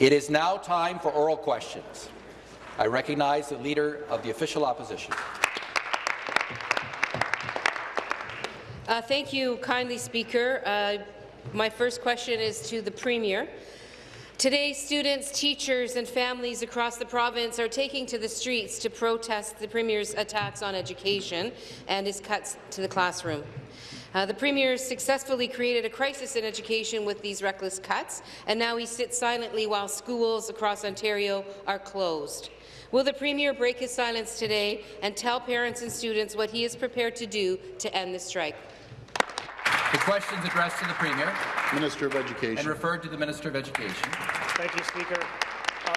It is now time for oral questions. I recognize the Leader of the Official Opposition. Uh, thank you kindly, Speaker. Uh, my first question is to the Premier. Today, students, teachers and families across the province are taking to the streets to protest the Premier's attacks on education and his cuts to the classroom. Uh, the Premier successfully created a crisis in education with these reckless cuts, and now he sits silently while schools across Ontario are closed. Will the Premier break his silence today and tell parents and students what he is prepared to do to end the strike? The question is addressed to the Premier. Minister of Education. And referred to the Minister of Education. Thank you, Speaker.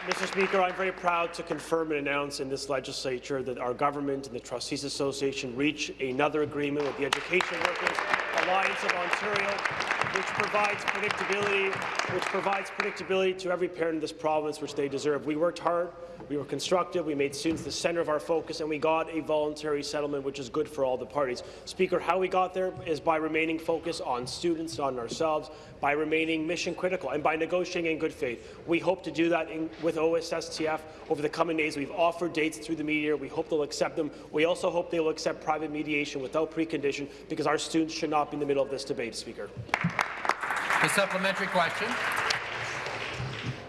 Mr. Speaker, I'm very proud to confirm and announce in this legislature that our government and the Trustees Association reach another agreement with the Education Workers Alliance of Ontario, which provides predictability, which provides predictability to every parent in this province, which they deserve. We worked hard we were constructive, we made students the centre of our focus, and we got a voluntary settlement, which is good for all the parties. Speaker, how we got there is by remaining focused on students, on ourselves, by remaining mission critical, and by negotiating in good faith. We hope to do that in, with OSSTF over the coming days. We've offered dates through the media. We hope they'll accept them. We also hope they will accept private mediation without precondition, because our students should not be in the middle of this debate, Speaker. The supplementary question.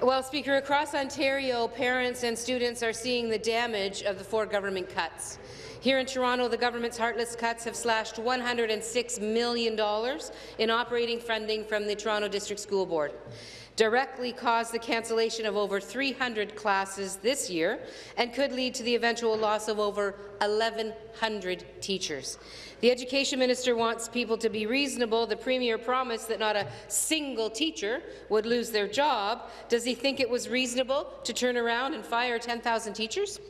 Well, Speaker, across Ontario, parents and students are seeing the damage of the Ford government cuts. Here in Toronto, the government's heartless cuts have slashed $106 million in operating funding from the Toronto District School Board directly caused the cancellation of over 300 classes this year and could lead to the eventual loss of over 1,100 teachers. The Education Minister wants people to be reasonable. The Premier promised that not a single teacher would lose their job. Does he think it was reasonable to turn around and fire 10,000 teachers?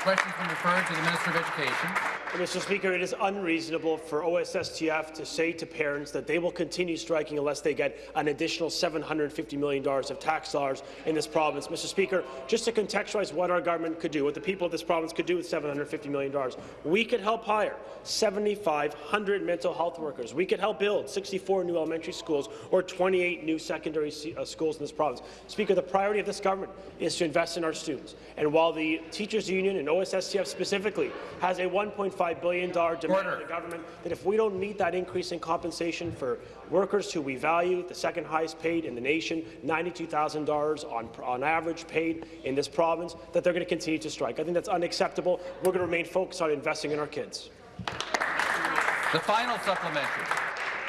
Questions been referred to the Minister of Education. Mr. Speaker, it is unreasonable for OSSTF to say to parents that they will continue striking unless they get an additional $750 million of tax dollars in this province. Mr. Speaker, just to contextualize what our government could do, what the people of this province could do with $750 million, we could help hire 7,500 mental health workers. We could help build 64 new elementary schools or 28 new secondary uh, schools in this province. Speaker, the priority of this government is to invest in our students. And while the teachers union and OSSTF specifically has a $1.5 billion demand Order. of the government that if we don't meet that increase in compensation for workers who we value, the second highest paid in the nation, $92,000 on, on average paid in this province, that they're going to continue to strike. I think that's unacceptable. We're going to remain focused on investing in our kids. The final supplementary.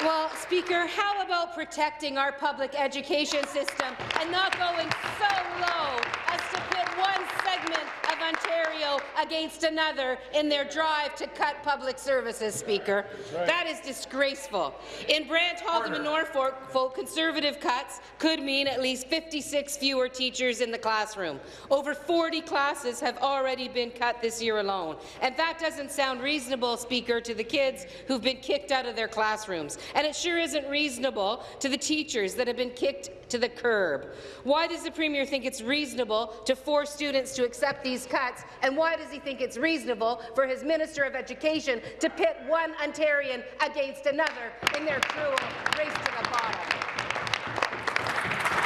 Well, Speaker, how about protecting our public education system and not going so low as to pit one segment Ontario against another in their drive to cut public services, Speaker. Right. That is disgraceful. In Brant, Haldimand and Norfolk, Conservative cuts could mean at least 56 fewer teachers in the classroom. Over 40 classes have already been cut this year alone. And that doesn't sound reasonable, Speaker, to the kids who've been kicked out of their classrooms. And it sure isn't reasonable to the teachers that have been kicked to the curb. Why does the Premier think it's reasonable to force students to accept these cuts, and why does he think it's reasonable for his Minister of Education to pit one Ontarian against another in their cruel race to the bottom?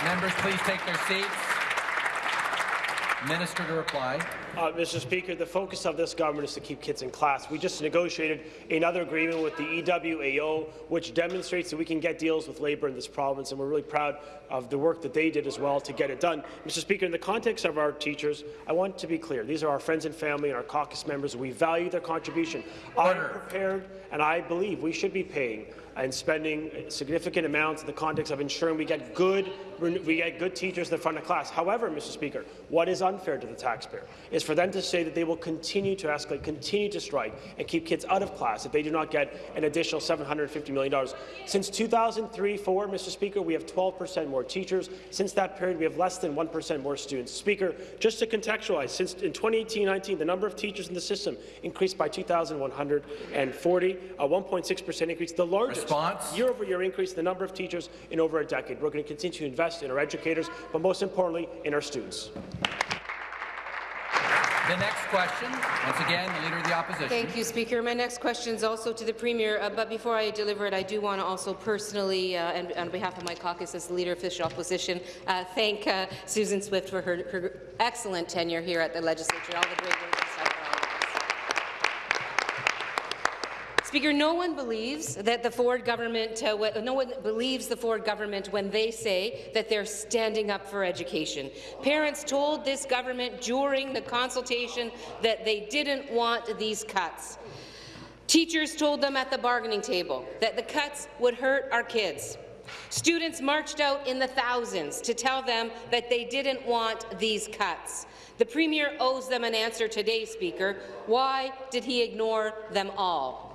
Members, please take their seats. Minister to reply. Uh, Mr. Speaker, the focus of this government is to keep kids in class. We just negotiated another agreement with the EWAO, which demonstrates that we can get deals with labour in this province, and we're really proud of the work that they did as well to get it done. Mr. Speaker, in the context of our teachers, I want to be clear. These are our friends and family and our caucus members. We value their contribution. I'm prepared, and I believe we should be paying and spending significant amounts in the context of ensuring we get good we get good teachers in the front of class. However, Mr. Speaker, what is unfair to the taxpayer is for them to say that they will continue to escalate, continue to strike, and keep kids out of class if they do not get an additional $750 million. Since 2003-4, Mr. Speaker, we have 12 percent more teachers. Since that period, we have less than 1 percent more students. Speaker, just to contextualize, since in 2018-19, the number of teachers in the system increased by 2,140, a 1.6 percent increase, the largest year-over-year increase in the number of teachers in over a decade. We're going to continue to invest in our educators, but most importantly, in our students. The next question, once again, the Leader of the Opposition. Thank you, Speaker. My next question is also to the Premier, uh, but before I deliver it, I do want to also personally, uh, and on behalf of my caucus as the Leader of Official Opposition, uh, thank uh, Susan Swift for her, her, excellent tenure here at the Legislature all the great Speaker, no one believes that the Ford government, uh, no one believes the Ford government when they say that they're standing up for education. Parents told this government during the consultation that they didn't want these cuts. Teachers told them at the bargaining table that the cuts would hurt our kids. Students marched out in the thousands to tell them that they didn't want these cuts. The Premier owes them an answer today, Speaker. Why did he ignore them all?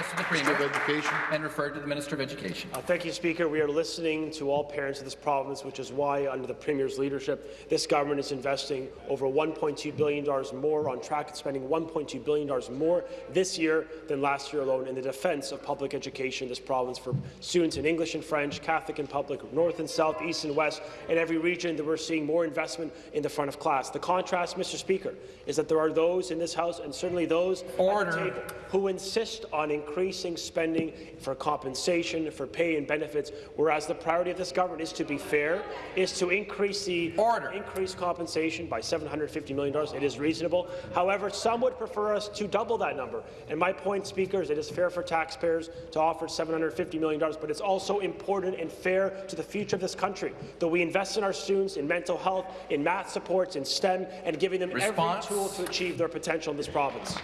Questions addressed to the Minister of Education. and referred to the Minister of Education. Uh, Thank you, Speaker. We are listening to all parents of this province, which is why, under the Premier's leadership, this government is investing over $1.2 billion more, on track to spending $1.2 billion more this year than last year alone in the defence of public education in this province for students in English and French, Catholic and public, North and South, East and West, in every region that we're seeing more investment in the front of class. The contrast, Mr. Speaker, is that there are those in this House, and certainly those Order. at the table, who insist on increasing spending for compensation, for pay and benefits, whereas the priority of this government is to be fair, is to increase the Order. increase compensation by $750 million. It is reasonable. However, some would prefer us to double that number. And my point, Speaker, is it is fair for taxpayers to offer $750 million, but it's also important and fair to the future of this country that we invest in our students in mental health, in math supports, in STEM, and giving them Response. every tool to achieve their potential in this province.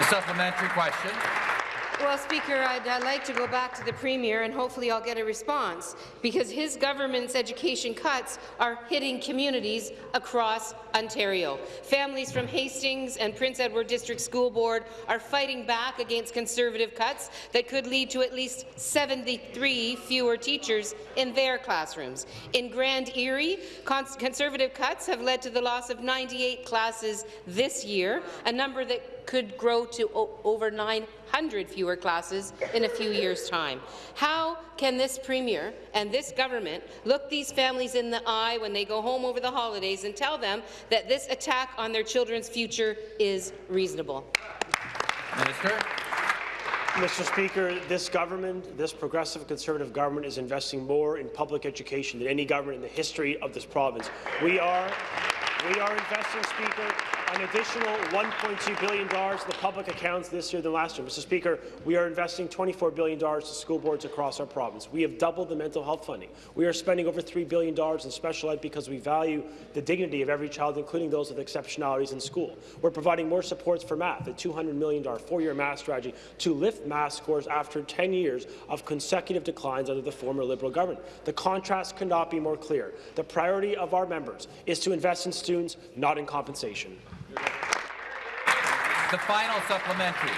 Supplementary question. Well, Speaker, I'd uh, like to go back to the Premier, and hopefully I'll get a response, because his government's education cuts are hitting communities across Ontario. Families from Hastings and Prince Edward District School Board are fighting back against Conservative cuts that could lead to at least 73 fewer teachers in their classrooms. In Grand Erie, cons Conservative cuts have led to the loss of 98 classes this year, a number that could grow to over 900 fewer classes in a few years' time. How can this Premier and this government look these families in the eye when they go home over the holidays and tell them that this attack on their children's future is reasonable? Minister. Mr. Speaker, this government, this progressive conservative government, is investing more in public education than any government in the history of this province. We are, we are investing, Speaker, an additional $1.2 billion to the public accounts this year than last year. Mr. Speaker, we are investing $24 billion to school boards across our province. We have doubled the mental health funding. We are spending over $3 billion in special ed because we value the dignity of every child, including those with exceptionalities in school. We're providing more supports for math, a $200 million four-year math strategy to lift math scores after 10 years of consecutive declines under the former Liberal government. The contrast cannot be more clear. The priority of our members is to invest in students, not in compensation. The final supplementary.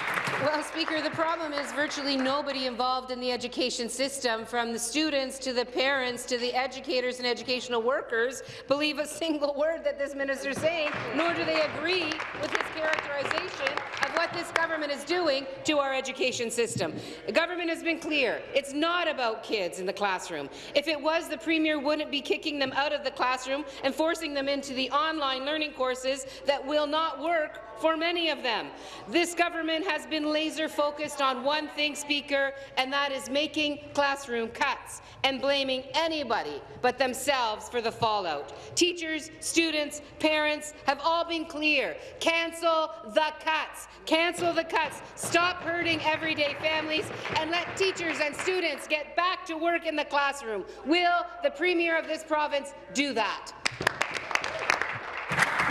Well, Speaker, the problem is virtually nobody involved in the education system, from the students to the parents to the educators and educational workers, believe a single word that this minister is saying, nor do they agree with his characterization what this government is doing to our education system. The government has been clear. It's not about kids in the classroom. If it was, the Premier wouldn't be kicking them out of the classroom and forcing them into the online learning courses that will not work for many of them. This government has been laser-focused on one thing, Speaker, and that is making classroom cuts and blaming anybody but themselves for the fallout. Teachers, students, parents have all been clear. Cancel the cuts. Cancel the cuts. Stop hurting everyday families and let teachers and students get back to work in the classroom. Will the Premier of this province do that?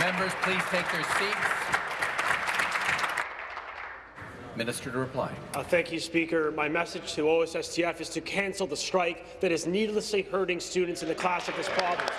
Members, please take their seats. Minister to reply. Uh, thank you, Speaker. My message to OSSTF is to cancel the strike that is needlessly hurting students in the class of this province.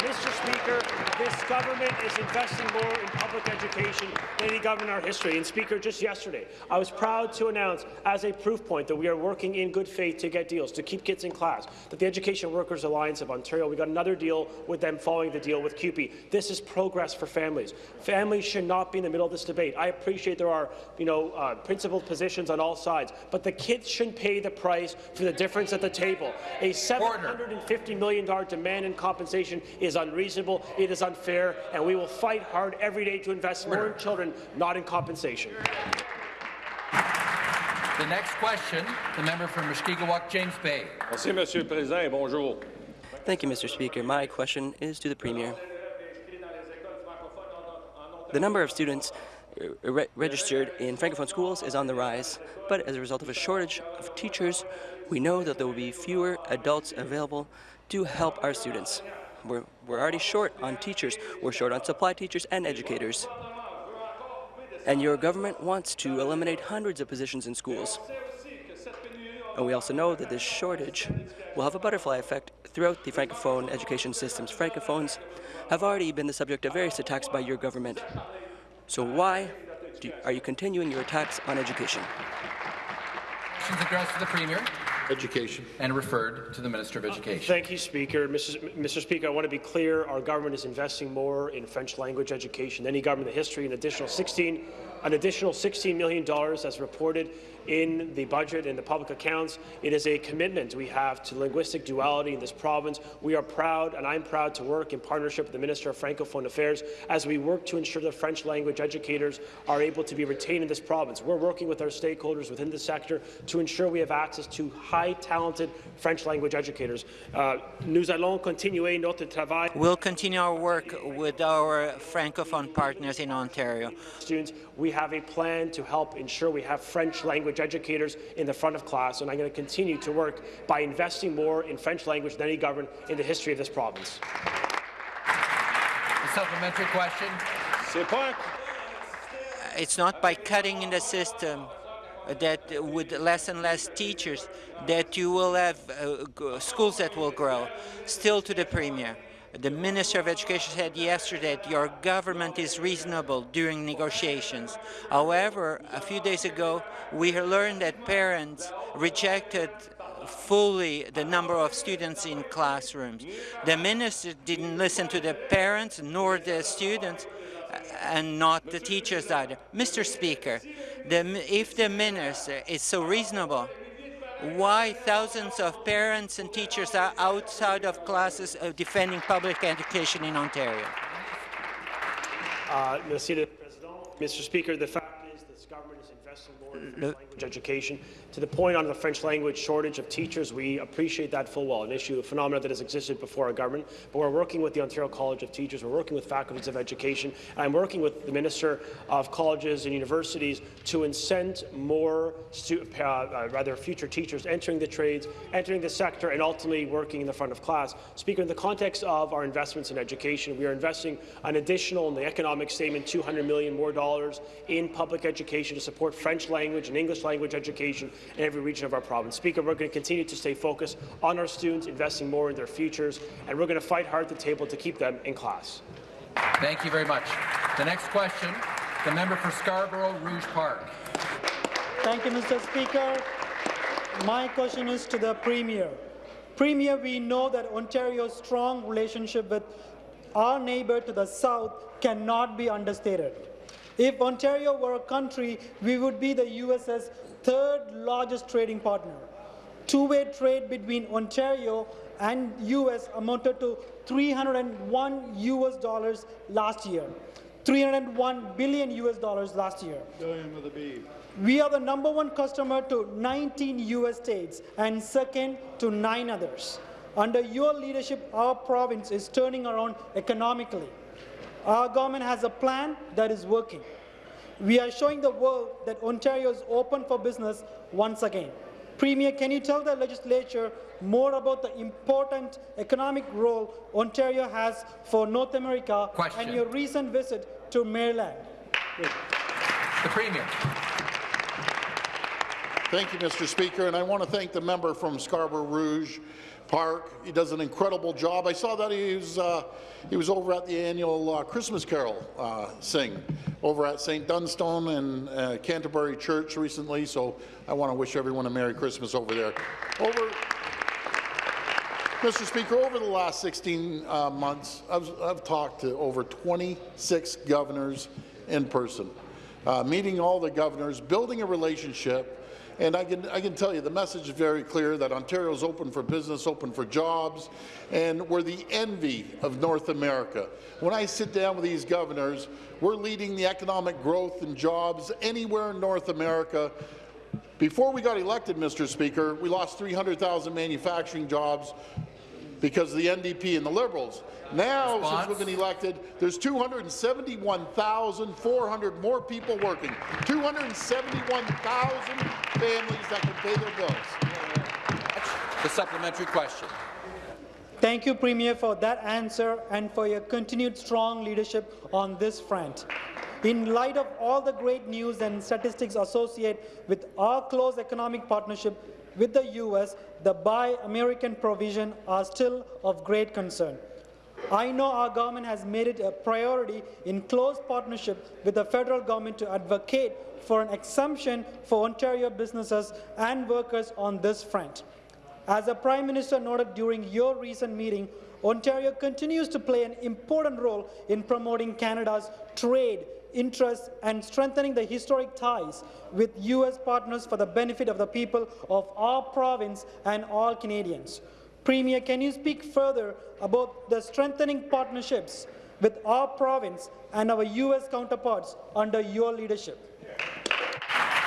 Mr. Speaker, this government is investing more in public education than any government in our history. And Speaker, just yesterday, I was proud to announce as a proof point that we are working in good faith to get deals, to keep kids in class, that the Education Workers Alliance of Ontario, we got another deal with them following the deal with CUPE. This is progress for families. Families should not be in the middle of this debate. I appreciate there are, you know, uh, principled positions on all sides, but the kids shouldn't pay the price for the difference at the table. A $750 million demand in compensation is unreasonable, it is unfair, and we will fight hard every day to invest more in children, not in compensation. The next question, the member for Mushkegowuk, James Bay. Merci, Monsieur le Président, bonjour. Thank you, Mr. Speaker. My question is to the Premier. The number of students uh, re registered in Francophone schools is on the rise, but as a result of a shortage of teachers, we know that there will be fewer adults available to help our students. We're, we're already short on teachers. We're short on supply teachers and educators. And your government wants to eliminate hundreds of positions in schools. And we also know that this shortage will have a butterfly effect throughout the Francophone education systems. Francophones have already been the subject of various attacks by your government. So why do, are you continuing your attacks on education? Questions addressed to the Premier Education. and referred to the Minister of uh, Education. Thank you, Speaker. Mrs. Mr. Speaker, I want to be clear. Our government is investing more in French language education than any government in the history. An additional 16, an additional $16 million as reported in the budget and the public accounts. It is a commitment we have to linguistic duality in this province. We are proud, and I'm proud to work in partnership with the Minister of Francophone Affairs as we work to ensure that French language educators are able to be retained in this province. We're working with our stakeholders within the sector to ensure we have access to high talented French language educators. Uh, nous allons continuer notre travail. We'll continue our work with our Francophone partners in Ontario. Students, we have a plan to help ensure we have French language educators in the front of class, and I'm going to continue to work by investing more in French language than any government in the history of this province. The supplementary question. C'est It's not by cutting in the system that with less and less teachers that you will have uh, schools that will grow. Still to the Premier. The Minister of Education said yesterday that your government is reasonable during negotiations. However, a few days ago, we learned that parents rejected fully the number of students in classrooms. The minister didn't listen to the parents nor the students uh, and not the teachers either. Mr. Speaker, the, if the minister is so reasonable, why thousands of parents and teachers are outside of classes uh, defending public education in Ontario? Uh, Merci, le Président. Mr. Speaker, the fact is this government is investing more in language education. To the point on the French language shortage of teachers, we appreciate that full well, an issue, a phenomenon that has existed before our government. But we're working with the Ontario College of Teachers, we're working with faculties of education, and I'm working with the Minister of Colleges and Universities to incent more, uh, uh, rather, future teachers entering the trades, entering the sector, and ultimately working in the front of class. Speaker, in the context of our investments in education, we are investing an additional, in the economic statement, 200 million more dollars in public education to support French language and English language education in every region of our province. Speaker, we're going to continue to stay focused on our students, investing more in their futures, and we're going to fight hard at the table to keep them in class. Thank you very much. The next question, the member for Scarborough Rouge Park. Thank you, Mr. Speaker. My question is to the Premier. Premier, we know that Ontario's strong relationship with our neighbour to the south cannot be understated. If Ontario were a country, we would be the US's third largest trading partner. Two-way trade between Ontario and US amounted to 301 US dollars last year. 301 billion US dollars last year. We are the number one customer to 19 U.S. states and second to nine others. Under your leadership, our province is turning around economically. Our government has a plan that is working. We are showing the world that Ontario is open for business once again. Premier, can you tell the legislature more about the important economic role Ontario has for North America Question. and your recent visit to Maryland? The Premier. Thank you, Mr. Speaker, and I want to thank the member from Scarborough Rouge Park. He does an incredible job. I saw that he was, uh, he was over at the annual uh, Christmas Carol uh, sing over at St. Dunstan and uh, Canterbury Church recently, so I want to wish everyone a Merry Christmas over there. Over, Mr. Speaker, over the last 16 uh, months, I've, I've talked to over 26 governors in person, uh, meeting all the governors, building a relationship, And I can, I can tell you, the message is very clear that Ontario is open for business, open for jobs, and we're the envy of North America. When I sit down with these governors, we're leading the economic growth and jobs anywhere in North America. Before we got elected, Mr. Speaker, we lost 300,000 manufacturing jobs because of the NDP and the Liberals. Now, Response? since we've been elected, there's 271,400 more people working. 271,000 families that can pay their bills. The supplementary question. Thank you, Premier, for that answer and for your continued strong leadership on this front. In light of all the great news and statistics associated with our close economic partnership with the U.S., the Buy American provision are still of great concern. I know our government has made it a priority in close partnership with the federal government to advocate for an exemption for Ontario businesses and workers on this front. As the Prime Minister noted during your recent meeting, Ontario continues to play an important role in promoting Canada's trade, interests, and strengthening the historic ties with U.S. partners for the benefit of the people of our province and all Canadians. Premier, can you speak further about the strengthening partnerships with our province and our U.S. counterparts under your leadership?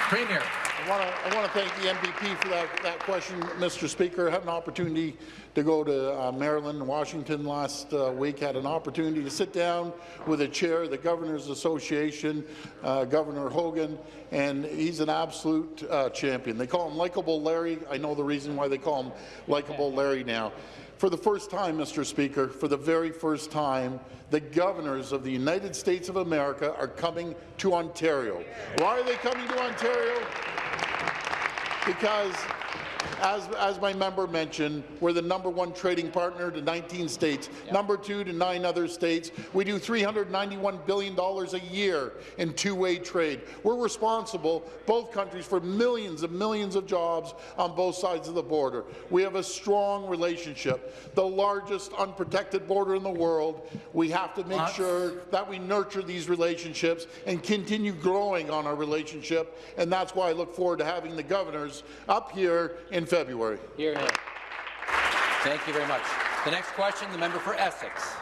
Premier. I want to I want to thank the MPP for that, that question, Mr. Speaker. I had an opportunity to go to uh, Maryland and Washington last uh, week. Had an opportunity to sit down with the chair of the Governors Association, uh, Governor Hogan, and he's an absolute uh, champion. They call him Likeable Larry. I know the reason why they call him Likeable Larry now. For the first time, Mr. Speaker, for the very first time, the governors of the United States of America are coming to Ontario. Why are they coming to Ontario? because as, as my member mentioned, we're the number one trading partner to 19 states, number two to nine other states. We do $391 billion a year in two-way trade. We're responsible, both countries, for millions and millions of jobs on both sides of the border. We have a strong relationship, the largest unprotected border in the world. We have to make sure that we nurture these relationships and continue growing on our relationship, and that's why I look forward to having the governors up here in February. Here, here. Thank you very much. The next question, the member for Essex.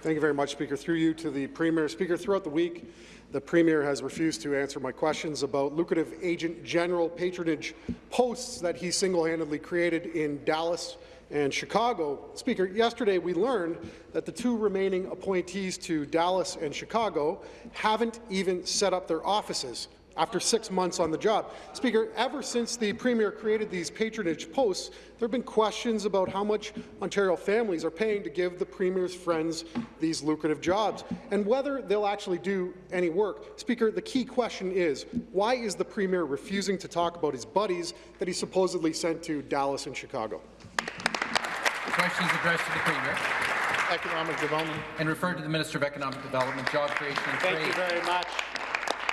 Thank you very much, Speaker. Through you to the Premier. Speaker, throughout the week, the Premier has refused to answer my questions about lucrative agent general patronage posts that he single-handedly created in Dallas and Chicago. Speaker, yesterday we learned that the two remaining appointees to Dallas and Chicago haven't even set up their offices after six months on the job. Speaker, ever since the Premier created these patronage posts, there have been questions about how much Ontario families are paying to give the Premier's friends these lucrative jobs, and whether they'll actually do any work. Speaker, the key question is, why is the Premier refusing to talk about his buddies that he supposedly sent to Dallas and Chicago? The question is addressed to the Premier Economic development. and referred to the Minister of Economic Development, Job Creation and Trade. Thank you very much.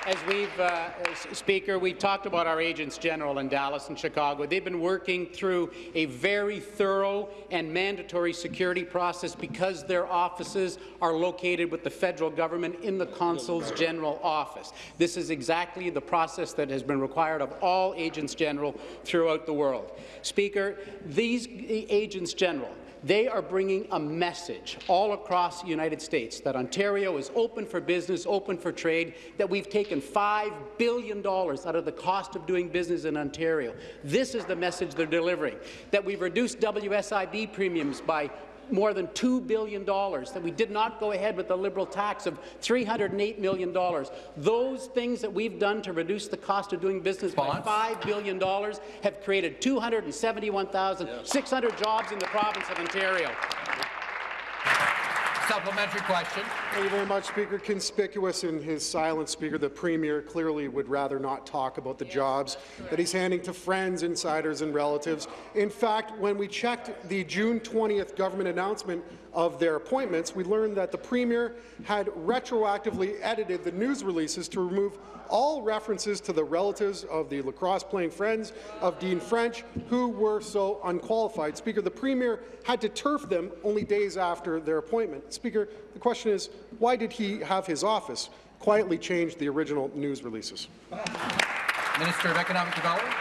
As we've, uh, S- Speaker, we've talked about our agents general in Dallas and Chicago. They've been working through a very thorough and mandatory security process because their offices are located with the federal government in the consul's general office. This is exactly the process that has been required of all agents general throughout the world. Speaker, these agents general they are bringing a message all across the United States that Ontario is open for business, open for trade, that we've taken $5 billion out of the cost of doing business in Ontario. This is the message they're delivering, that we've reduced WSIB premiums by more than $2 billion, that we did not go ahead with the Liberal tax of $308 million. Those things that we've done to reduce the cost of doing business Response? by $5 billion have created 271,600 jobs in the province of Ontario. Supplementary question. Thank you very much, Speaker. Conspicuous in his silence, Speaker, the Premier clearly would rather not talk about the jobs that he's handing to friends, insiders and relatives. In fact, when we checked the June 20th government announcement of their appointments, we learned that the Premier had retroactively edited the news releases to remove all references to the relatives of the lacrosse-playing friends of Dean French, who were so unqualified. Speaker, the Premier had to turf them only days after their appointment. Speaker, the question is, why did he have his office quietly change the original news releases? Minister of Economic Development.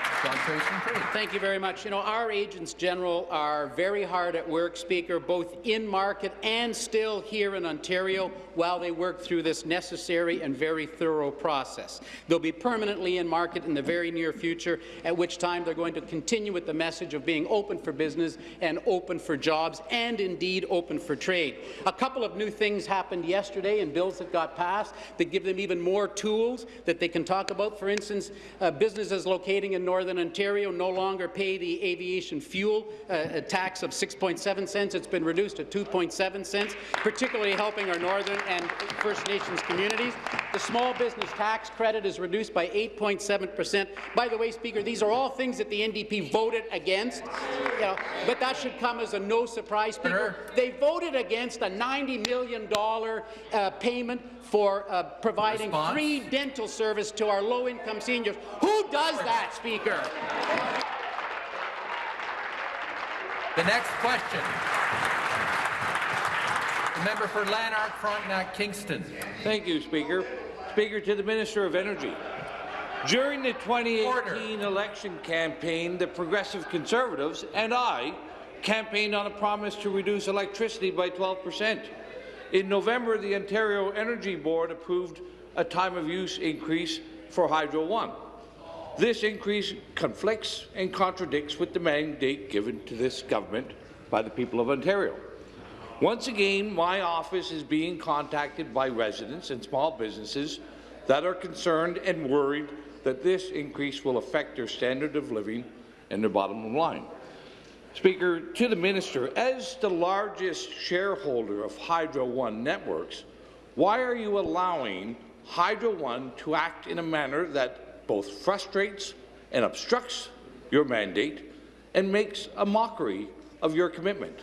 Thank you very much. You know, our agents general are very hard at work, Speaker, both in market and still here in Ontario while they work through this necessary and very thorough process. They'll be permanently in market in the very near future, at which time they're going to continue with the message of being open for business and open for jobs and indeed open for trade. A couple of new things happened yesterday in bills that got passed that give them even more tools that they can talk about. For instance, uh, businesses locating in Northern Ontario no longer pay the aviation fuel uh, tax of 6.7 cents. It's been reduced to 2.7 cents, particularly helping our Northern and First Nations communities. The small business tax credit is reduced by 8.7 percent. By the way, Speaker, these are all things that the NDP voted against, you know, but that should come as a no surprise, Speaker. They voted against a $90 million uh, payment for uh, providing Response? free dental service to our low-income seniors. Who does that, Speaker? The next question. The member for Lanark, Frontenac, Kingston. Thank you, Speaker. Speaker, to the Minister of Energy. During the 2018 Order. election campaign, the Progressive Conservatives and I campaigned on a promise to reduce electricity by 12 per cent. In November, the Ontario Energy Board approved a time-of-use increase for Hydro One. This increase conflicts and contradicts with the mandate given to this government by the people of Ontario. Once again, my office is being contacted by residents and small businesses that are concerned and worried that this increase will affect their standard of living and their bottom line. Speaker, to the minister, as the largest shareholder of Hydro One Networks, why are you allowing Hydro One to act in a manner that both frustrates and obstructs your mandate and makes a mockery of your commitment?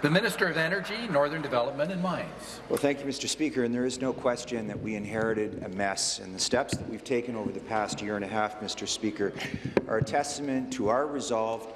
The Minister of Energy, Northern Development and Mines. Well, thank you, Mr. Speaker. And there is no question that we inherited a mess, and the steps that we've taken over the past year and a half, Mr. Speaker, are a testament to our resolve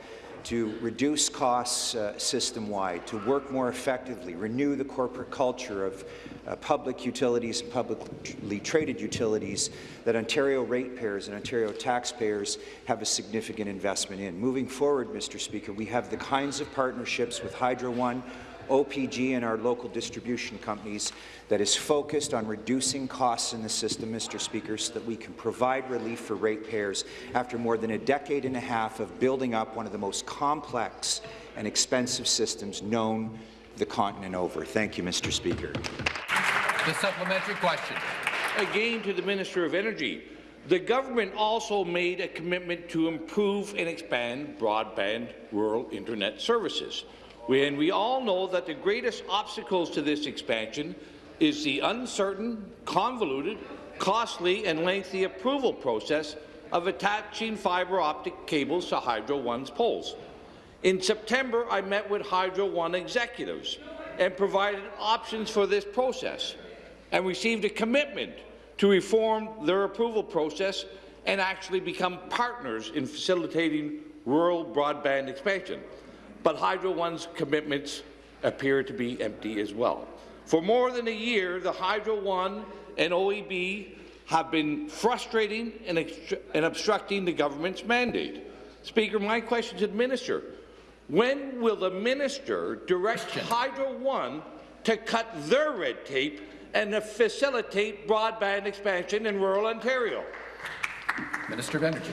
to reduce costs uh, system-wide, to work more effectively, renew the corporate culture of uh, public utilities publicly traded utilities that Ontario ratepayers and Ontario taxpayers have a significant investment in. Moving forward, Mr. Speaker, we have the kinds of partnerships with Hydro One, OPG and our local distribution companies that is focused on reducing costs in the system, Mr. Speaker, so that we can provide relief for ratepayers after more than a decade and a half of building up one of the most complex and expensive systems known the continent over. Thank you, Mr. Speaker. The supplementary question. Again to the Minister of Energy. The government also made a commitment to improve and expand broadband rural internet services. And we all know that the greatest obstacles to this expansion is the uncertain, convoluted, costly and lengthy approval process of attaching fibre optic cables to Hydro One's poles. In September, I met with Hydro One executives and provided options for this process and received a commitment to reform their approval process and actually become partners in facilitating rural broadband expansion. But Hydro One's commitments appear to be empty as well. For more than a year, the Hydro One and OEB have been frustrating and, and obstructing the government's mandate. Speaker, my question to the minister, when will the minister direct Hydro One to cut their red tape and to facilitate broadband expansion in rural Ontario? Minister of Energy.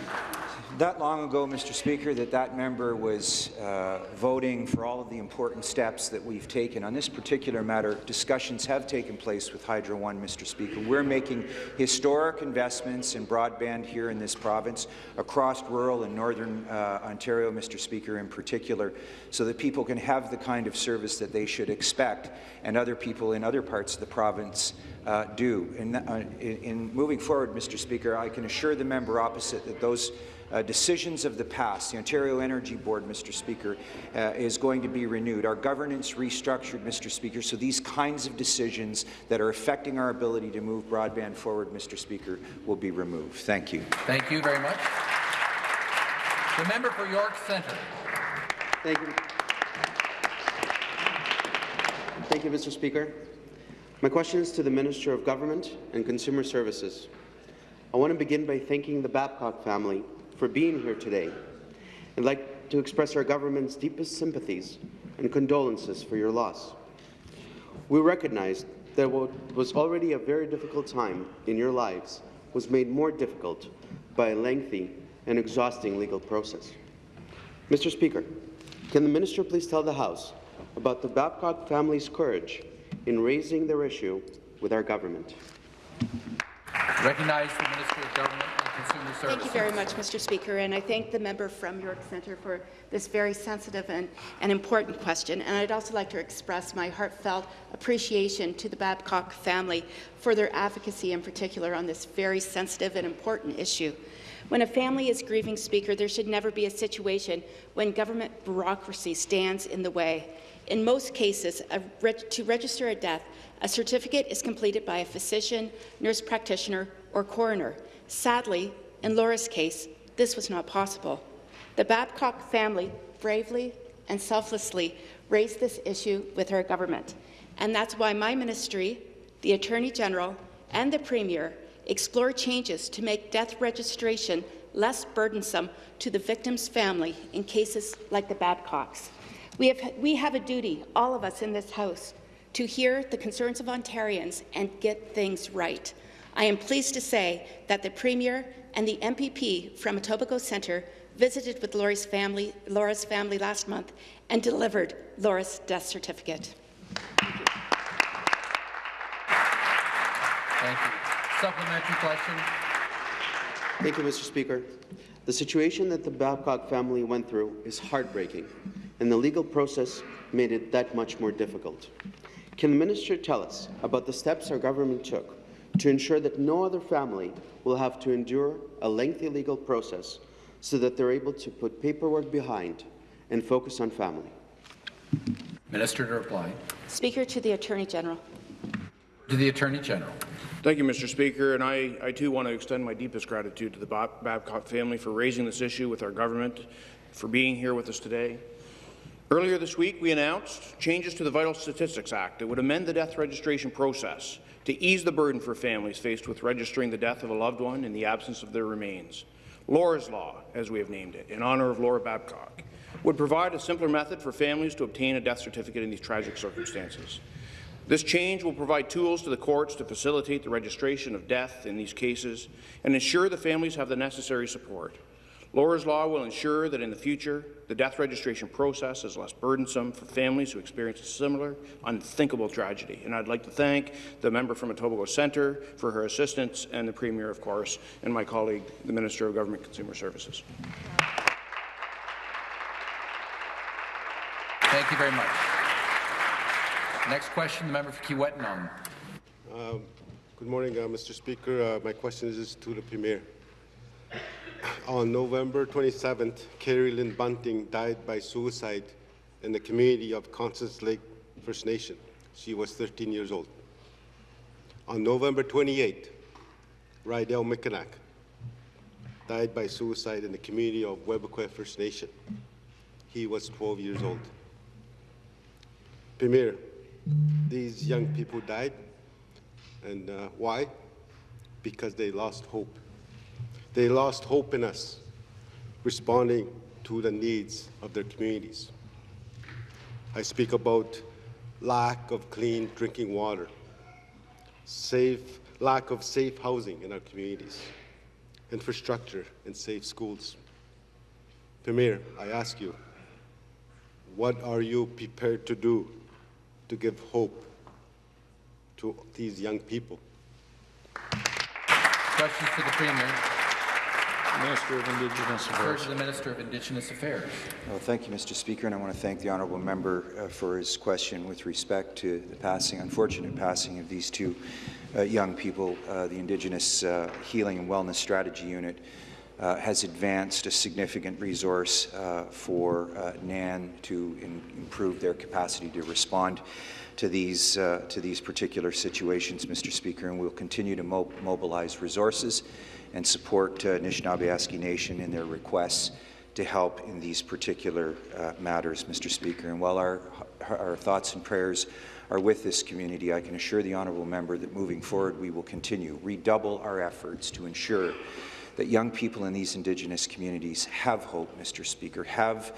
That long ago, Mr. Speaker, that that member was uh, voting for all of the important steps that we've taken. On this particular matter, discussions have taken place with Hydro One, Mr. Speaker. We're making historic investments in broadband here in this province, across rural and northern uh, Ontario, Mr. Speaker, in particular, so that people can have the kind of service that they should expect, and other people in other parts of the province uh, do. Uh, in, in moving forward, Mr. Speaker, I can assure the member opposite that those uh, decisions of the past. The Ontario Energy Board, Mr. Speaker, uh, is going to be renewed. Our governance restructured, Mr. Speaker, so these kinds of decisions that are affecting our ability to move broadband forward, Mr. Speaker, will be removed. Thank you. Thank you very much. The member for York Centre. Thank you. Thank you, Mr. Speaker. My question is to the Minister of Government and Consumer Services. I want to begin by thanking the Babcock family for being here today. I'd like to express our government's deepest sympathies and condolences for your loss. We recognize that what was already a very difficult time in your lives was made more difficult by a lengthy and exhausting legal process. Mr. Speaker, can the minister please tell the House about the Babcock family's courage in raising their issue with our government? Recognize the Minister of Government Consumer Services. Thank you very much, Mr. Speaker, and I thank the member from York Centre for this very sensitive and, and important question. And I'd also like to express my heartfelt appreciation to the Babcock family for their advocacy in particular on this very sensitive and important issue. When a family is grieving, Speaker, there should never be a situation when government bureaucracy stands in the way. In most cases, reg to register a death, a certificate is completed by a physician, nurse practitioner, or coroner. Sadly, in Laura's case, this was not possible. The Babcock family bravely and selflessly raised this issue with her government, and that's why my ministry, the Attorney General, and the Premier explore changes to make death registration less burdensome to the victim's family in cases like the Babcocks. We have, we have a duty, all of us in this House, to hear the concerns of Ontarians and get things right. I am pleased to say that the Premier and the MPP from Etobicoke Centre visited with Laura's family, Laura's family last month and delivered Laura's death certificate. Thank you. Thank you. Supplementary question. Thank you, Mr. Speaker. The situation that the Babcock family went through is heartbreaking, and the legal process made it that much more difficult. Can the minister tell us about the steps our government took to ensure that no other family will have to endure a lengthy legal process so that they're able to put paperwork behind and focus on family? Minister to reply. Speaker to the Attorney General. To the Attorney General. Thank you, Mr. Speaker, and I, I too want to extend my deepest gratitude to the Babcock family for raising this issue with our government, for being here with us today. Earlier this week, we announced changes to the Vital Statistics Act that would amend the death registration process to ease the burden for families faced with registering the death of a loved one in the absence of their remains. Laura's Law, as we have named it, in honour of Laura Babcock, would provide a simpler method for families to obtain a death certificate in these tragic circumstances. This change will provide tools to the courts to facilitate the registration of death in these cases and ensure the families have the necessary support. Laura's Law will ensure that in the future, the death registration process is less burdensome for families who experience a similar, unthinkable tragedy. And I'd like to thank the member from Etobicoke Centre for her assistance and the Premier, of course, and my colleague, the Minister of Government Consumer Services. Thank you very much. Next question, the member for Kiiwetinoong. Uh, good morning, uh, Mr. Speaker. Uh, my question is to the Premier. On November 27th, Carrie Lynn Bunting died by suicide in the community of Constance Lake First Nation. She was 13 years old. On November 28th, Rydell Mickenak died by suicide in the community of Webequie First Nation. He was 12 years old. Premier, these young people died. And uh, why? Because they lost hope. They lost hope in us, responding to the needs of their communities. I speak about lack of clean drinking water, safe, lack of safe housing in our communities, infrastructure and safe schools. Premier, I ask you, what are you prepared to do to give hope to these young people. Questions to the Premier. Minister of Indigenous Affairs. to the Minister of Indigenous Affairs. Well, thank you, Mr. Speaker, and I want to thank the honourable member uh, for his question with respect to the passing, unfortunate passing of these two uh, young people. Uh, the Indigenous uh, Healing and Wellness Strategy Unit uh, has advanced a significant resource uh, for NAN to in improve their capacity to respond to these, uh, to these particular situations, Mr. Speaker, and we'll continue to mo mobilize resources and support uh, Anishinaabe Nation in their requests to help in these particular uh, matters, Mr. Speaker. And while our, our thoughts and prayers are with this community, I can assure the honourable member that moving forward we will continue, redouble our efforts to ensure that young people in these Indigenous communities have hope, Mr. Speaker, have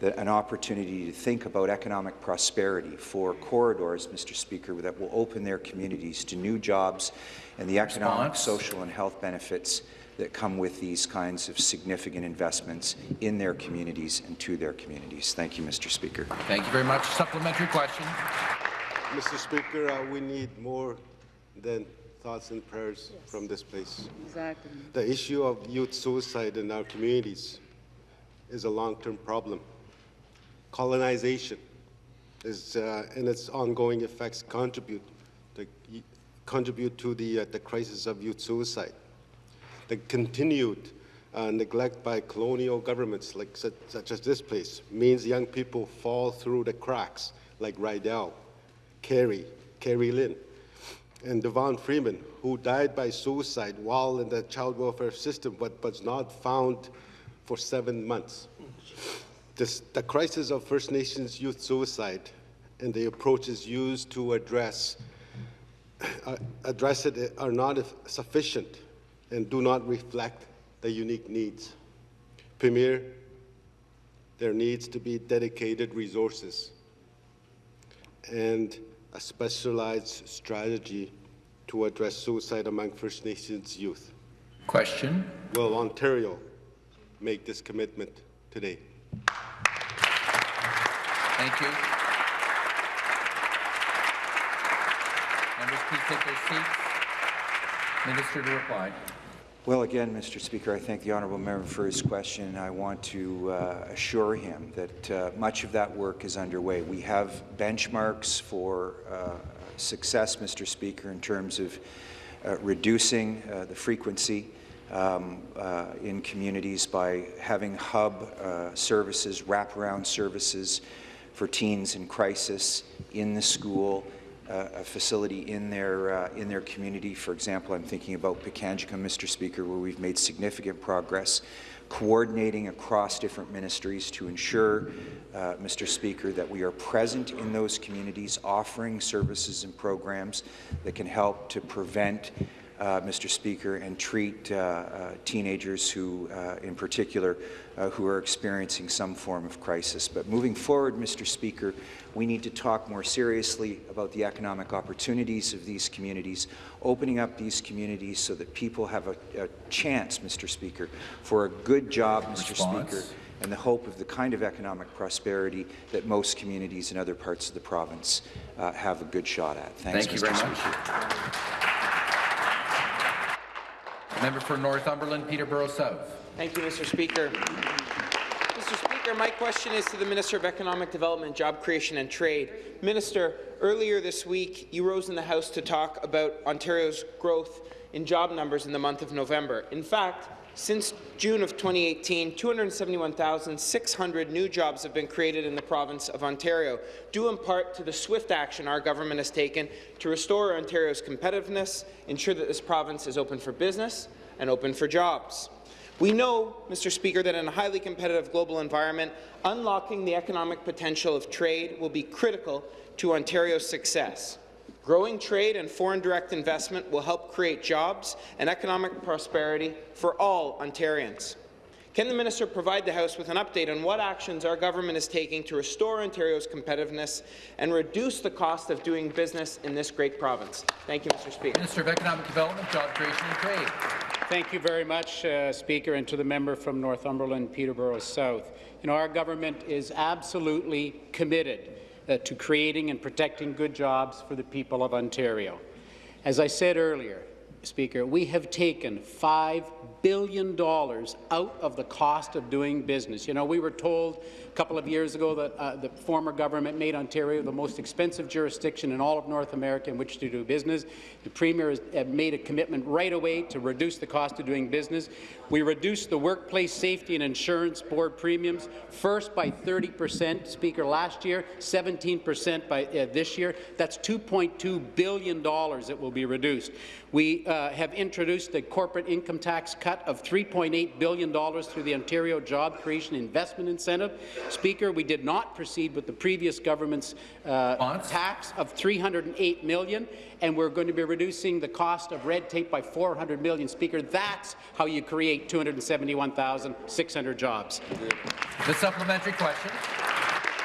the, an opportunity to think about economic prosperity for corridors, Mr. Speaker, that will open their communities to new jobs and the economic, Response. social and health benefits that come with these kinds of significant investments in their communities and to their communities. Thank you, Mr. Speaker. Thank you very much. Supplementary question. Mr. Speaker, uh, we need more than thoughts and prayers from this place. Exactly. The issue of youth suicide in our communities is a long-term problem. Colonization is, uh, and its ongoing effects contribute to, contribute to the, uh, the crisis of youth suicide. The continued uh, neglect by colonial governments, like such, such as this place, means young people fall through the cracks, like Rydell, Carey, Carey Lynn, and Devon Freeman, who died by suicide while in the child welfare system but was not found for seven months. This, the crisis of First Nations youth suicide and the approaches used to address, Uh, address it are not sufficient and do not reflect the unique needs. Premier, there needs to be dedicated resources and a specialized strategy to address suicide among First Nations youth. Question. Will Ontario make this commitment today? Thank you. Members, please take their seats. Minister to reply. Well, again, Mr. Speaker, I thank the honourable member for his question. I want to uh, assure him that uh, much of that work is underway. We have benchmarks for uh, success, Mr. Speaker, in terms of uh, reducing uh, the frequency um, uh, in communities by having hub services, wraparound services for teens in crisis in the school, a facility in their uh, in their community. For example, I'm thinking about Pikangikum, Mr. Speaker, where we've made significant progress coordinating across different ministries to ensure, uh, Mr. Speaker, that we are present in those communities, offering services and programs that can help to prevent uh, Mr. Speaker, and treat uh, uh, teenagers who, uh, in particular, uh, who are experiencing some form of crisis. But moving forward, Mr. Speaker, we need to talk more seriously about the economic opportunities of these communities, opening up these communities so that people have a, a chance, Mr. Speaker, for a good job, Mr. Response. Speaker, and the hope of the kind of economic prosperity that most communities in other parts of the province uh, have a good shot at. Thanks, Thank you Mr. very Speaker. much. Member for Northumberland, Peterborough South. Thank you, Mr. Speaker. Mr. Speaker, my question is to the Minister of Economic Development, Job Creation and Trade. Minister, earlier this week, you rose in the House to talk about Ontario's growth in job numbers in the month of November. In fact, since June of 2018, 271,600 new jobs have been created in the province of Ontario, due in part to the swift action our government has taken to restore Ontario's competitiveness, ensure that this province is open for business and open for jobs. We know, Mr. Speaker, that in a highly competitive global environment, unlocking the economic potential of trade will be critical to Ontario's success. Growing trade and foreign direct investment will help create jobs and economic prosperity for all Ontarians. Can the minister provide the House with an update on what actions our government is taking to restore Ontario's competitiveness and reduce the cost of doing business in this great province? Thank you, Mr. Speaker. Minister of Economic Development, Job Creation and Trade. Thank you very much, uh, Speaker, and to the member from Northumberland, Peterborough South. You know, our government is absolutely committed uh, to creating and protecting good jobs for the people of Ontario. As I said earlier, Speaker, we have taken $5 billion dollars out of the cost of doing business. You know, we were told couple of years ago that uh, the former government made Ontario the most expensive jurisdiction in all of North America in which to do business. The Premier has uh, made a commitment right away to reduce the cost of doing business. We reduced the Workplace Safety and Insurance Board premiums, first by 30 percent, Speaker, last year, 17 percent by uh, this year. That's $2.2 billion that will be reduced. We uh, have introduced the corporate income tax cut of $3.8 billion through the Ontario Job Creation Investment Incentive. Speaker, we did not proceed with the previous government's uh, tax of 308 million, and we're going to be reducing the cost of red tape by 400 million. Speaker, that's how you create 271,600 jobs. The supplementary question.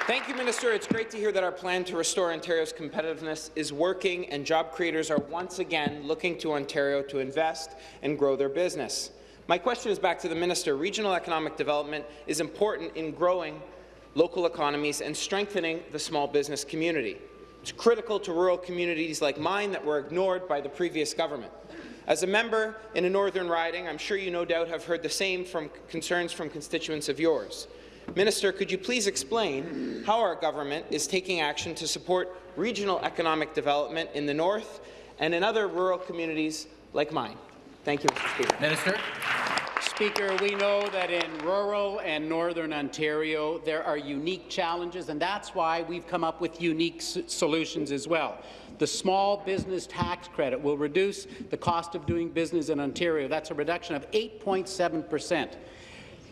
Thank you, Minister. It's great to hear that our plan to restore Ontario's competitiveness is working and job creators are once again looking to Ontario to invest and grow their business. My question is back to the Minister. Regional economic development is important in growing local economies and strengthening the small business community. It's critical to rural communities like mine that were ignored by the previous government. As a member in a northern riding, I'm sure you no doubt have heard the same from concerns from constituents of yours. Minister, could you please explain how our government is taking action to support regional economic development in the north and in other rural communities like mine? Thank you, Mr. Speaker. Minister. Speaker, we know that in rural and northern Ontario there are unique challenges, and that's why we've come up with unique solutions as well. The small business tax credit will reduce the cost of doing business in Ontario. That's a reduction of 8.7 percent.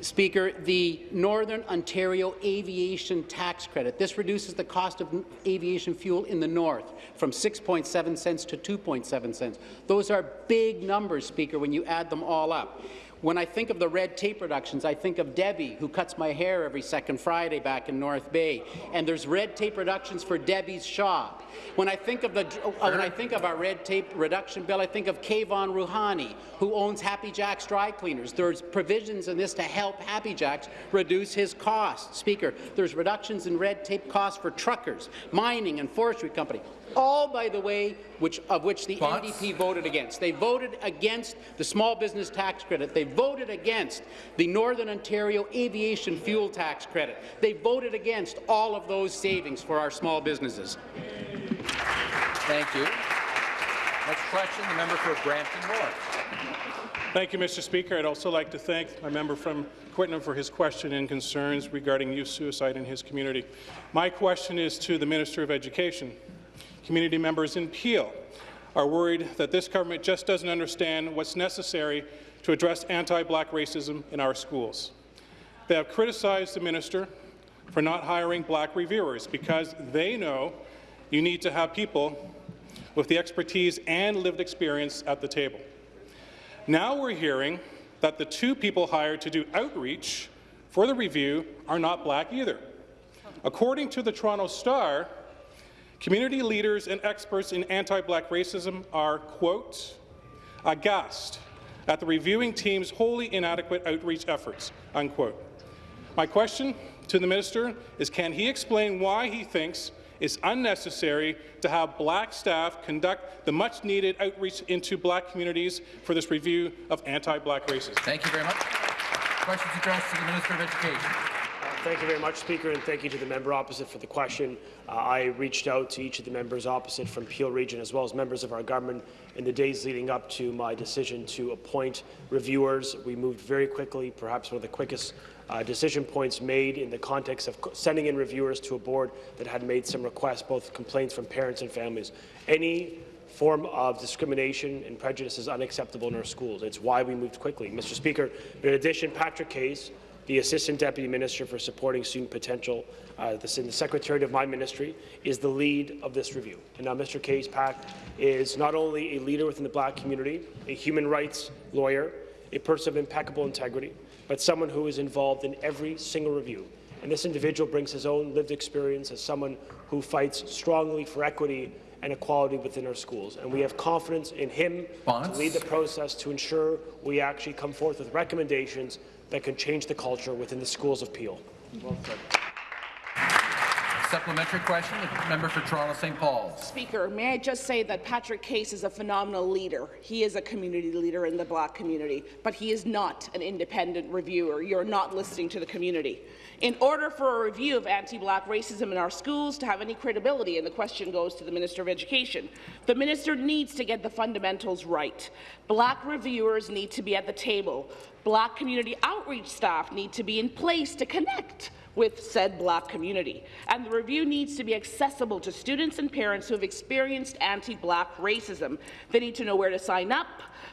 Speaker, the Northern Ontario Aviation Tax Credit. This reduces the cost of aviation fuel in the north from 6.7 cents to 2.7 cents. Those are big numbers, Speaker, when you add them all up. When I think of the red tape reductions, I think of Debbie, who cuts my hair every second Friday back in North Bay. And there's red tape reductions for Debbie's shop. When I think of the sure. when I think of our red tape reduction bill, I think of Kayvon Rouhani, who owns Happy Jacks dry cleaners. There's provisions in this to help Happy Jacks reduce his costs. Speaker, there's reductions in red tape costs for truckers, mining and forestry company all, by the way, which, of which the NDP voted against. They voted against the small business tax credit. They voted against the Northern Ontario aviation fuel tax credit. They voted against all of those savings for our small businesses. Thank you. Next question, the member for Brampton North. Thank you, Mr. Speaker. I'd also like to thank my member from Kiiwetinoong for his question and concerns regarding youth suicide in his community. My question is to the Minister of Education community members in Peel are worried that this government just doesn't understand what's necessary to address anti-black racism in our schools. They have criticized the minister for not hiring black reviewers because they know you need to have people with the expertise and lived experience at the table. Now we're hearing that the two people hired to do outreach for the review are not black either. According to the Toronto Star, Community leaders and experts in anti-black racism are, quote, aghast at the reviewing team's wholly inadequate outreach efforts, unquote. My question to the minister is can he explain why he thinks it's unnecessary to have black staff conduct the much-needed outreach into black communities for this review of anti-black racism? Thank you very much. Questions addressed to the Minister of Education. Thank you very much, Speaker, and thank you to the member opposite for the question. Uh, I reached out to each of the members opposite from Peel Region, as well as members of our government, in the days leading up to my decision to appoint reviewers. We moved very quickly, perhaps one of the quickest uh, decision points made in the context of sending in reviewers to a board that had made some requests, both complaints from parents and families. Any form of discrimination and prejudice is unacceptable in our schools. It's why we moved quickly. Mr. Speaker, in addition, Patrick Case, the Assistant Deputy Minister for Supporting Student Potential, uh, the, the Secretary of my ministry, is the lead of this review. And now Mr. Case Pack is not only a leader within the black community, a human rights lawyer, a person of impeccable integrity, but someone who is involved in every single review. And this individual brings his own lived experience as someone who fights strongly for equity and equality within our schools. And we have confidence in him to lead the process to ensure we actually come forth with recommendations that can change the culture within the schools of Peel. Well Supplementary question, the member for Toronto St. Paul's. Speaker, may I just say that Patrick Case is a phenomenal leader. He is a community leader in the black community, but he is not an independent reviewer. You're not listening to the community. In order for a review of anti-black racism in our schools to have any credibility, and the question goes to the Minister of Education, the minister needs to get the fundamentals right. Black reviewers need to be at the table. Black community outreach staff need to be in place to connect with said black community. And the review needs to be accessible to students and parents who have experienced anti-black racism. They need to know where to sign up.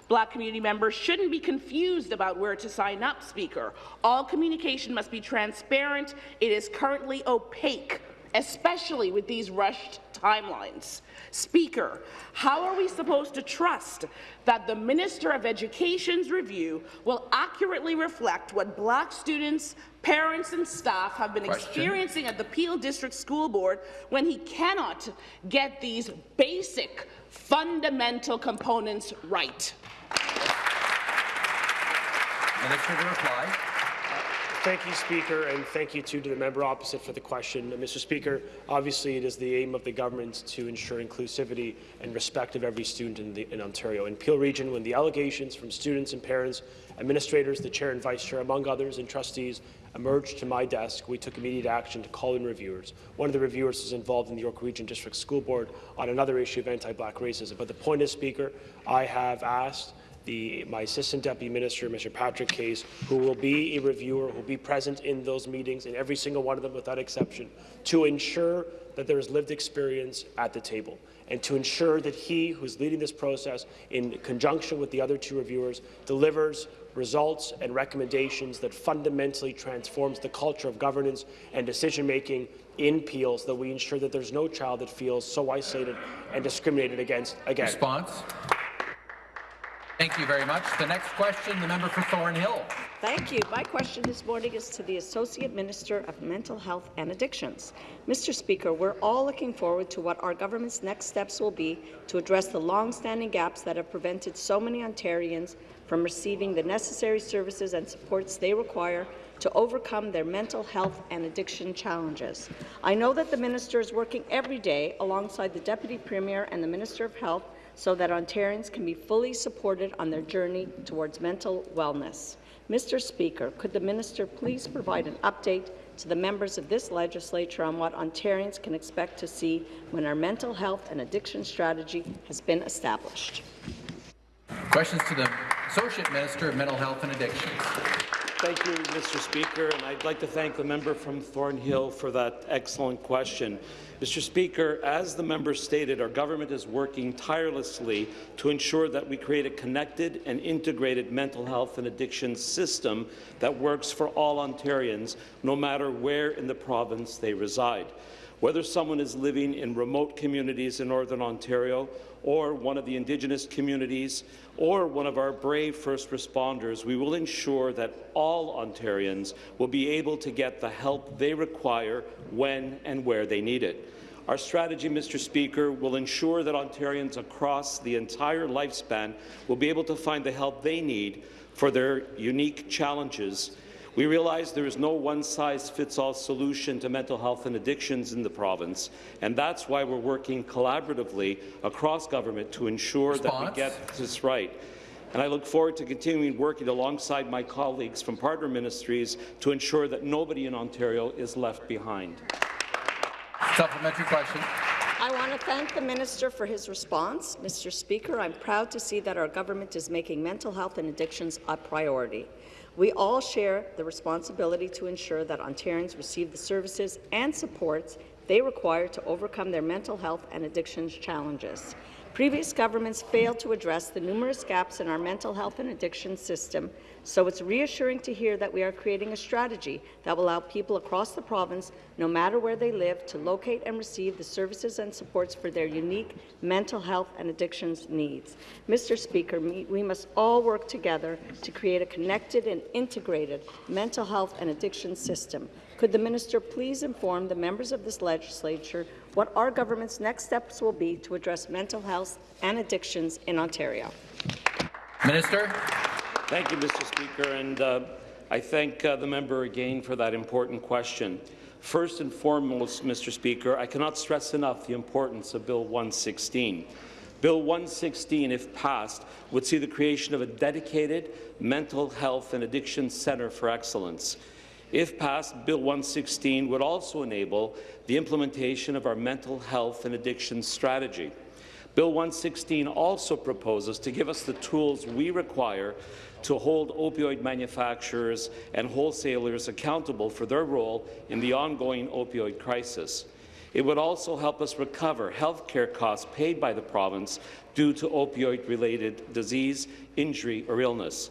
Black community members shouldn't be confused about where to sign up, Speaker. All communication must be transparent. It is currently opaque especially with these rushed timelines. Speaker, how are we supposed to trust that the Minister of Education's review will accurately reflect what black students, parents and staff have been Question. experiencing at the Peel District School Board when he cannot get these basic, fundamental components right? Minister to reply. Thank you, Speaker, and thank you too to the member opposite for the question. Uh, Mr. Speaker, obviously it is the aim of the government to ensure inclusivity and respect of every student in, the, in Ontario. In Peel Region, when the allegations from students and parents, administrators, the chair and vice chair, among others, and trustees emerged to my desk, we took immediate action to call in reviewers. One of the reviewers is involved in the York Region District School Board on another issue of anti-black racism. But the point is, Speaker, I have asked the, my Assistant Deputy Minister, Mr. Patrick Case, who will be a reviewer, who will be present in those meetings, in every single one of them without exception, to ensure that there is lived experience at the table and to ensure that he, who's leading this process, in conjunction with the other two reviewers, delivers results and recommendations that fundamentally transforms the culture of governance and decision-making in Peel so that we ensure that there's no child that feels so isolated and discriminated against again. Response. Thank you very much. The next question, the member for Thornhill. Thank you. My question this morning is to the Associate Minister of Mental Health and Addictions. Mr. Speaker, we're all looking forward to what our government's next steps will be to address the long-standing gaps that have prevented so many Ontarians from receiving the necessary services and supports they require to overcome their mental health and addiction challenges. I know that the minister is working every day alongside the Deputy Premier and the Minister of Health so that Ontarians can be fully supported on their journey towards mental wellness. Mr. Speaker, could the minister please provide an update to the members of this legislature on what Ontarians can expect to see when our mental health and addiction strategy has been established? Questions to the Associate Minister of Mental Health and Addictions. Thank you, Mr. Speaker, and I'd like to thank the member from Thornhill for that excellent question. Mr. Speaker, as the member stated, our government is working tirelessly to ensure that we create a connected and integrated mental health and addiction system that works for all Ontarians, no matter where in the province they reside. Whether someone is living in remote communities in Northern Ontario or one of the Indigenous communities or one of our brave first responders, we will ensure that all Ontarians will be able to get the help they require when and where they need it. Our strategy, Mr. Speaker, will ensure that Ontarians across the entire lifespan will be able to find the help they need for their unique challenges we realize there is no one-size-fits-all solution to mental health and addictions in the province, and that's why we're working collaboratively across government to ensure Response. that we get this right. And I look forward to continuing working alongside my colleagues from partner ministries to ensure that nobody in Ontario is left behind. Supplementary question. I want to thank the minister for his response. Mr. Speaker, I'm proud to see that our government is making mental health and addictions a priority. We all share the responsibility to ensure that Ontarians receive the services and supports they require to overcome their mental health and addictions challenges. Previous governments failed to address the numerous gaps in our mental health and addiction system, so it's reassuring to hear that we are creating a strategy that will allow people across the province, no matter where they live, to locate and receive the services and supports for their unique mental health and addictions needs. Mr. Speaker, we must all work together to create a connected and integrated mental health and addiction system. Could the minister please inform the members of this legislature what our government's next steps will be to address mental health and addictions in Ontario? Minister. Thank you, Mr. Speaker, and uh, I thank uh, the member again for that important question. First and foremost, Mr. Speaker, I cannot stress enough the importance of Bill 116. Bill 116, if passed, would see the creation of a dedicated mental health and addiction centre for excellence. If passed, Bill 116 would also enable the implementation of our mental health and addiction strategy. Bill 116 also proposes to give us the tools we require to hold opioid manufacturers and wholesalers accountable for their role in the ongoing opioid crisis. It would also help us recover health care costs paid by the province due to opioid-related disease, injury or illness.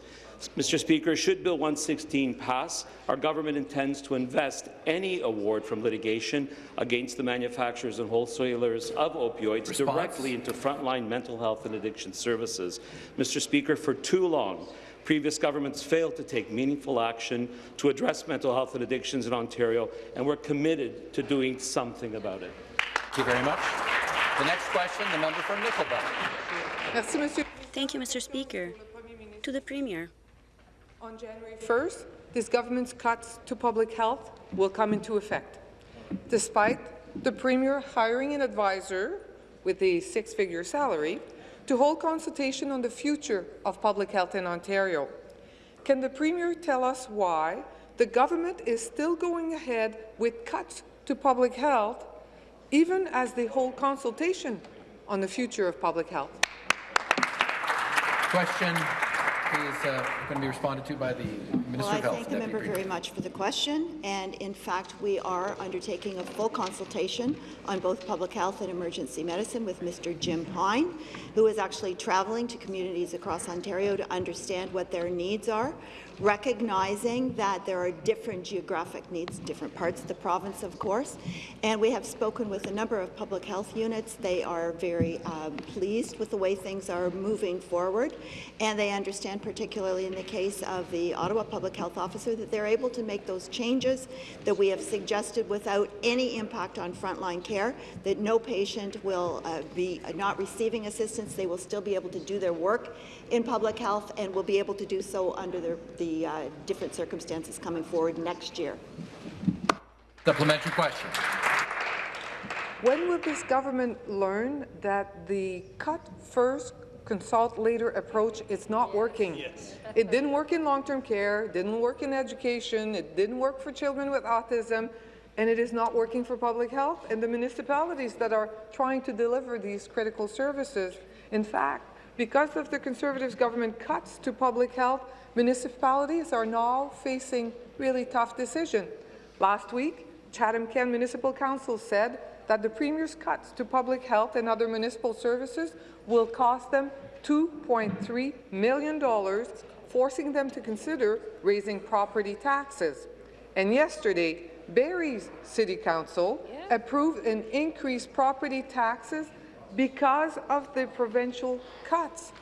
Mr. Speaker, should Bill 116 pass, our government intends to invest any award from litigation against the manufacturers and wholesalers of opioids Response. directly into frontline mental health and addiction services. Mr. Speaker, for too long, previous governments failed to take meaningful action to address mental health and addictions in Ontario, and we're committed to doing something about it. Thank you very much. The next question, the member from Nickel Belt. Thank you, Mr. Speaker. To the Premier. On January 1st, this government's cuts to public health will come into effect. Despite the Premier hiring an advisor with a six-figure salary to hold consultation on the future of public health in Ontario, can the Premier tell us why the government is still going ahead with cuts to public health, even as they hold consultation on the future of public health? Question is uh, going to be responded to by the Minister Well, I of Health. thank the member very much for the question, and in fact, we are undertaking a full consultation on both public health and emergency medicine with Mr. Jim Pine, who is actually traveling to communities across Ontario to understand what their needs are, recognizing that there are different geographic needs, different parts of the province, of course, and we have spoken with a number of public health units. They are very um, pleased with the way things are moving forward, and they understand, particularly in the case of the Ottawa Public Health Officer, that they're able to make those changes that we have suggested without any impact on frontline care, that no patient will uh, be not receiving assistance. They will still be able to do their work in public health and will be able to do so under the, the uh, different circumstances coming forward next year. Supplementary question. When will this government learn that the cut first, consult later approach is not working? Yes. It didn't work in long-term care, didn't work in education, it didn't work for children with autism, and it is not working for public health and the municipalities that are trying to deliver these critical services. In fact, because of the Conservatives government cuts to public health, municipalities are now facing really tough decisions. Last week, Chatham-Kent Municipal Council said that the Premier's cuts to public health and other municipal services will cost them $2.3 million, forcing them to consider raising property taxes. And yesterday, Barrie's City Council approved an increased property taxes because of the provincial cuts.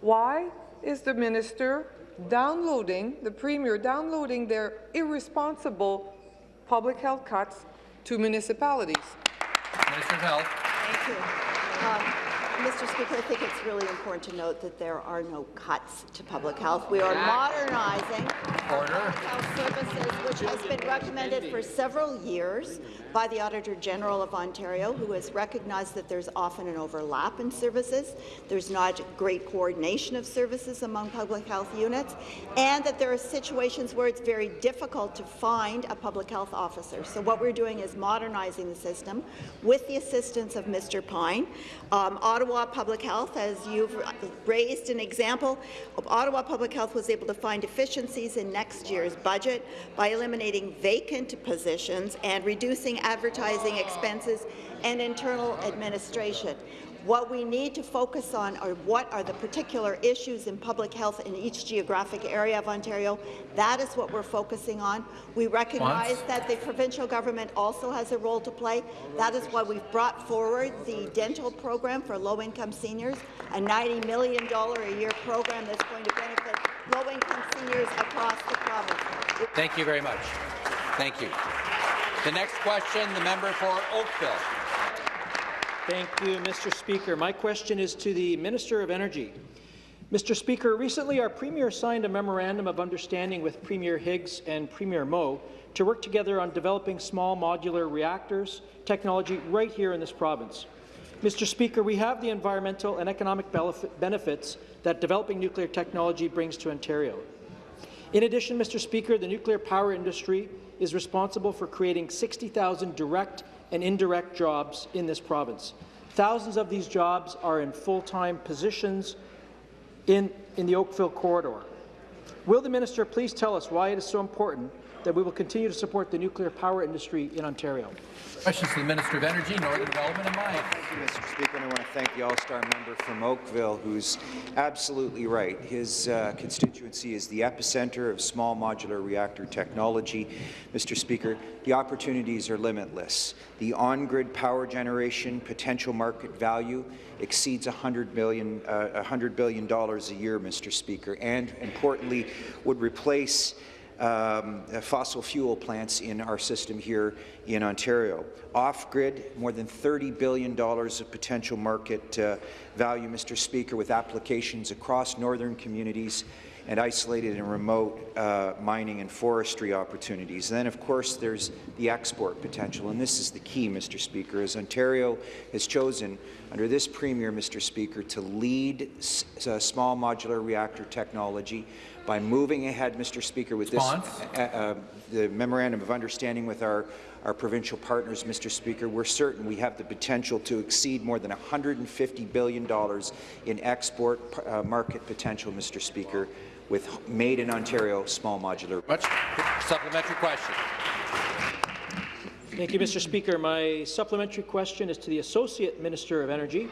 Why is the minister downloading, the premier downloading their irresponsible public health cuts to municipalities? Minister of Health. Thank you. Um, Mr. Speaker, I think it's really important to note that there are no cuts to public health. We are modernizing Order. health services, which has been recommended for several years by the Auditor General of Ontario, who has recognized that there's often an overlap in services, there's not great coordination of services among public health units, and that there are situations where it's very difficult to find a public health officer. So what we're doing is modernizing the system with the assistance of Mr. Pine. Um, Ottawa Public Health, as you've raised an example, Ottawa Public Health was able to find efficiencies in next year's budget by eliminating vacant positions and reducing advertising expenses and internal administration. What we need to focus on are what are the particular issues in public health in each geographic area of Ontario. That is what we're focusing on. We recognize Once. that the provincial government also has a role to play. That is why we've brought forward the dental program for low-income seniors, a $90 million a year program that's going to benefit low-income seniors across the province. Thank you very much. Thank you. The next question, the member for Oakville. Thank you, Mr. Speaker. My question is to the Minister of Energy. Mr. Speaker, recently our Premier signed a Memorandum of Understanding with Premier Higgs and Premier Moe to work together on developing small modular reactors technology right here in this province. Mr. Speaker, we have the environmental and economic benefits that developing nuclear technology brings to Ontario. In addition, Mr. Speaker, the nuclear power industry is responsible for creating 60,000 direct and indirect jobs in this province. Thousands of these jobs are in full-time positions in, in the Oakville corridor. Will the minister please tell us why it is so important that we will continue to support the nuclear power industry in Ontario? Questions to the Minister of Energy, Northern Development and Mines. Thank you, Mr. Speaker, and I want to thank the All-Star member from Oakville, who's absolutely right. His uh, constituency is the epicenter of small modular reactor technology. Mr. Speaker, the opportunities are limitless. The on-grid power generation potential market value exceeds $100 billion, uh, $100 billion a year, Mr. Speaker, and importantly, would replace um, fossil fuel plants in our system here in Ontario. Off-grid, more than $30 billion of potential market uh, value, Mr. Speaker, with applications across northern communities and isolated and remote uh, mining and forestry opportunities. And then, of course, there's the export potential, and this is the key, Mr. Speaker, as Ontario has chosen under this Premier, Mr. Speaker, to lead uh, small modular reactor technology by moving ahead, Mr. Speaker, with this, uh, uh, the memorandum of understanding with our, our provincial partners, Mr. Speaker, we're certain we have the potential to exceed more than $150 billion in export uh, market potential, Mr. Speaker, with made in Ontario small modular. Much supplementary question. Thank you, Mr. Speaker. My supplementary question is to the Associate Minister of Energy.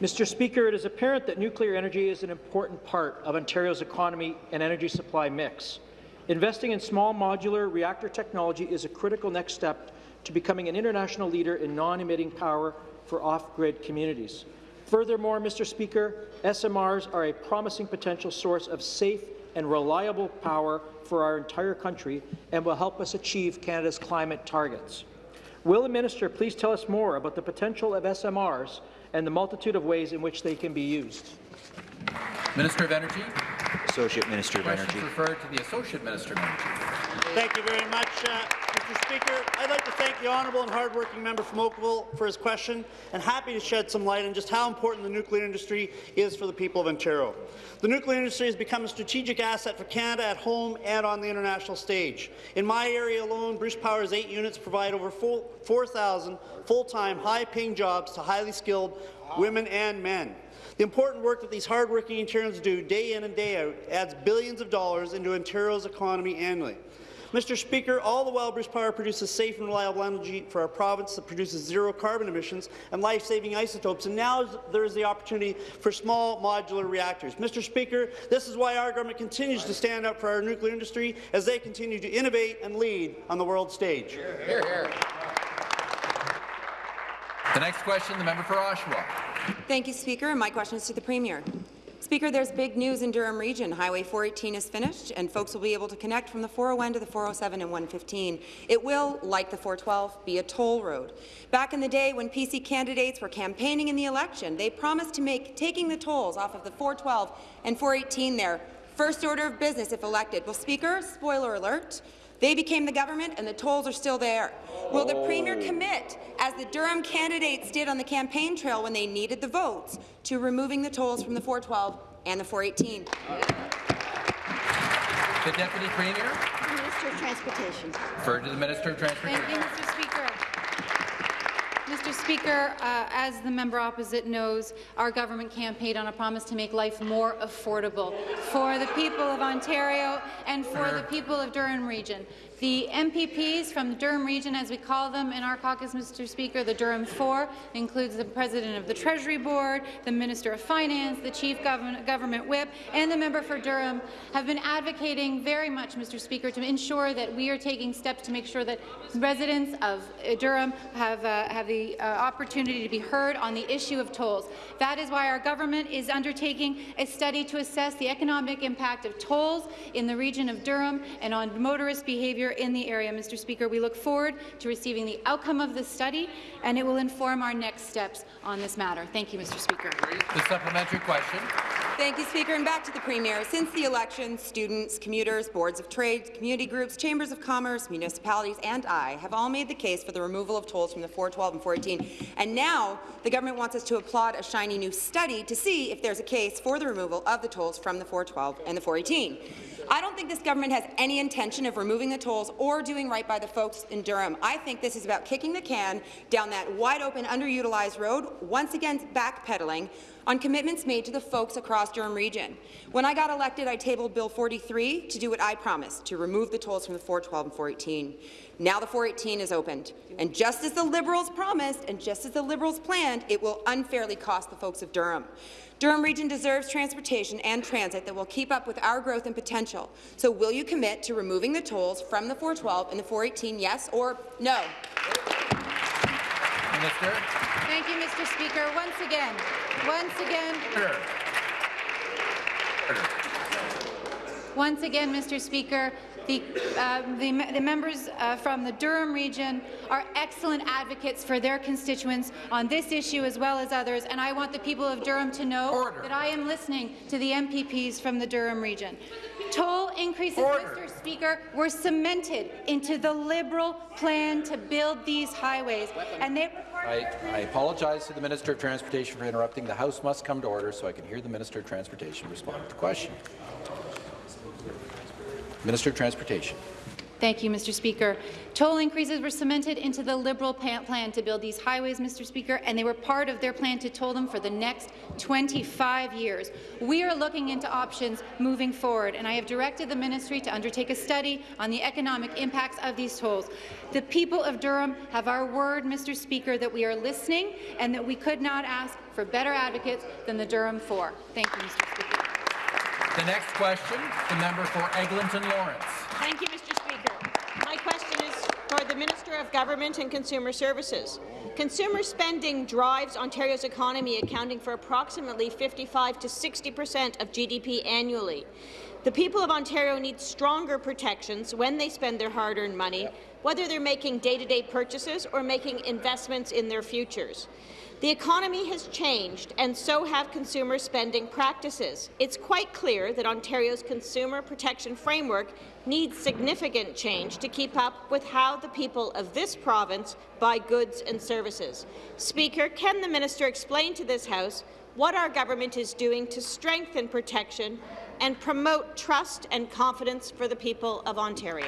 Mr. Speaker, it is apparent that nuclear energy is an important part of Ontario's economy and energy supply mix. Investing in small modular reactor technology is a critical next step to becoming an international leader in non-emitting power for off-grid communities. Furthermore, Mr. Speaker, SMRs are a promising potential source of safe and reliable power for our entire country and will help us achieve Canada's climate targets. Will the minister please tell us more about the potential of SMRs and the multitude of ways in which they can be used. Minister of Energy. Associate Minister of Questions Energy. referred to the Associate Minister of Energy. Thank you very much, uh, Mr. Speaker. I'd like to thank the honourable and hardworking member from Oakville for his question and happy to shed some light on just how important the nuclear industry is for the people of Ontario. The nuclear industry has become a strategic asset for Canada at home and on the international stage. In my area alone, Bruce Power's eight units provide over 4,000 full-time, high-paying jobs to highly skilled women and men. The important work that these hardworking Ontarians do day in and day out adds billions of dollars into Ontario's economy annually. Mr. Speaker, all the while Bruce Power produces safe and reliable energy for our province that produces zero carbon emissions and life-saving isotopes, and now there is the opportunity for small modular reactors. Mr. Speaker, this is why our government continues to stand up for our nuclear industry as they continue to innovate and lead on the world stage. Hear, hear. The next question, the member for Oshawa. Thank you, Speaker. My question is to the Premier. Speaker, there's big news in Durham Region. Highway 418 is finished, and folks will be able to connect from the 401 to the 407 and 115. It will, like the 412, be a toll road. Back in the day when PC candidates were campaigning in the election, they promised to make taking the tolls off of the 412 and 418 their first order of business if elected. Well, Speaker, spoiler alert, they became the government, and the tolls are still there. Will the Premier oh. commit, as the Durham candidates did on the campaign trail when they needed the votes, to removing the tolls from the 412 and the 418? The Deputy Premier. Minister of Transportation. Referred to the Minister of Transportation. Thank you, Mr. Speaker. Mr. Speaker, uh, as the member opposite knows, our government campaigned on a promise to make life more affordable for the people of Ontario and for the people of Durham Region. The MPPs from the Durham region, as we call them in our caucus, Mr. Speaker, the Durham Four, includes the President of the Treasury Board, the Minister of Finance, the Chief Government, Whip, and the member for Durham, have been advocating very much, Mr. Speaker, to ensure that we are taking steps to make sure that residents of uh, Durham have, uh, have the uh, opportunity to be heard on the issue of tolls. That is why our government is undertaking a study to assess the economic impact of tolls in the region of Durham and on motorist behaviour in the area. Mr. Speaker, we look forward to receiving the outcome of this study, and it will inform our next steps on this matter. Thank you, Mr. Speaker. The supplementary question. Thank you, Speaker. And back to the Premier. Since the election, students, commuters, boards of trade, community groups, chambers of commerce, municipalities, and I have all made the case for the removal of tolls from the 412 and 418. And now the government wants us to applaud a shiny new study to see if there's a case for the removal of the tolls from the 412 and the 418. I don't think this government has any intention of removing the tolls or doing right by the folks in Durham. I think this is about kicking the can down that wide-open, underutilized road, once again backpedaling on commitments made to the folks across Durham Region. When I got elected, I tabled Bill 43 to do what I promised, to remove the tolls from the 412 and 418. Now the 418 is opened, and just as the Liberals promised and just as the Liberals planned, it will unfairly cost the folks of Durham. Durham Region deserves transportation and transit that will keep up with our growth and potential. So will you commit to removing the tolls from the 412 and the 418, yes or no? Minister. Thank you, Mr. Speaker. Once again, once again, once again, Mr. Speaker, the, uh, the, the, members uh, from the Durham region are excellent advocates for their constituents on this issue as well as others, and I want the people of Durham to know Order. that I am listening to the MPPs from the Durham region. Toll increases, Order. Mr. Speaker, were cemented into the Liberal plan to build these highways, and they I, I, apologize to the Minister of Transportation for interrupting. The House must come to order so I can hear the Minister of Transportation respond to the question. Minister of Transportation. Thank you, Mr. Speaker. Toll increases were cemented into the Liberal plan to build these highways, Mr. Speaker, and they were part of their plan to toll them for the next 25 years. We are looking into options moving forward, and I have directed the ministry to undertake a study on the economic impacts of these tolls. The people of Durham have our word, Mr. Speaker, that we are listening and that we could not ask for better advocates than the Durham 4. Thank you, Mr. Speaker. The next question, the member for Eglinton Lawrence. Thank you, Mr. Speaker. My question is for the Minister of Government and Consumer Services. Consumer spending drives Ontario's economy, accounting for approximately 55 to 60 per cent of GDP annually. The people of Ontario need stronger protections when they spend their hard-earned money, whether they're making day-to-day -day purchases or making investments in their futures. The economy has changed, and so have consumer spending practices. It's quite clear that Ontario's consumer protection framework needs significant change to keep up with how the people of this province buy goods and services. Speaker, can the minister explain to this House what our government is doing to strengthen protection and promote trust and confidence for the people of Ontario?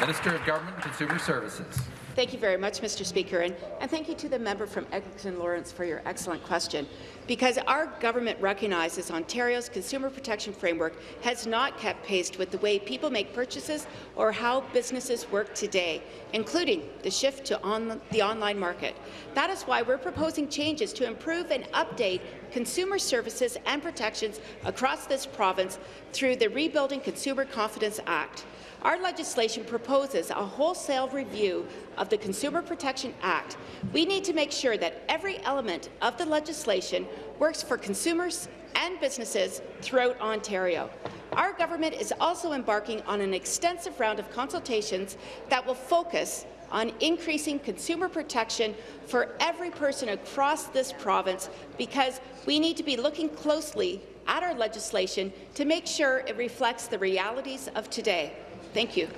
Minister of Government and Consumer Services. Thank you very much, Mr. Speaker, and, and thank you to the member from Eglinton Lawrence for your excellent question. Because our government recognizes Ontario's consumer protection framework has not kept pace with the way people make purchases or how businesses work today, including the shift to on the online market. That is why we're proposing changes to improve and update consumer services and protections across this province through the Rebuilding Consumer Confidence Act. Our legislation proposes a wholesale review of the Consumer Protection Act. We need to make sure that every element of the legislation works for consumers and businesses throughout Ontario. Our government is also embarking on an extensive round of consultations that will focus on increasing consumer protection for every person across this province because we need to be looking closely at our legislation to make sure it reflects the realities of today. Thank you.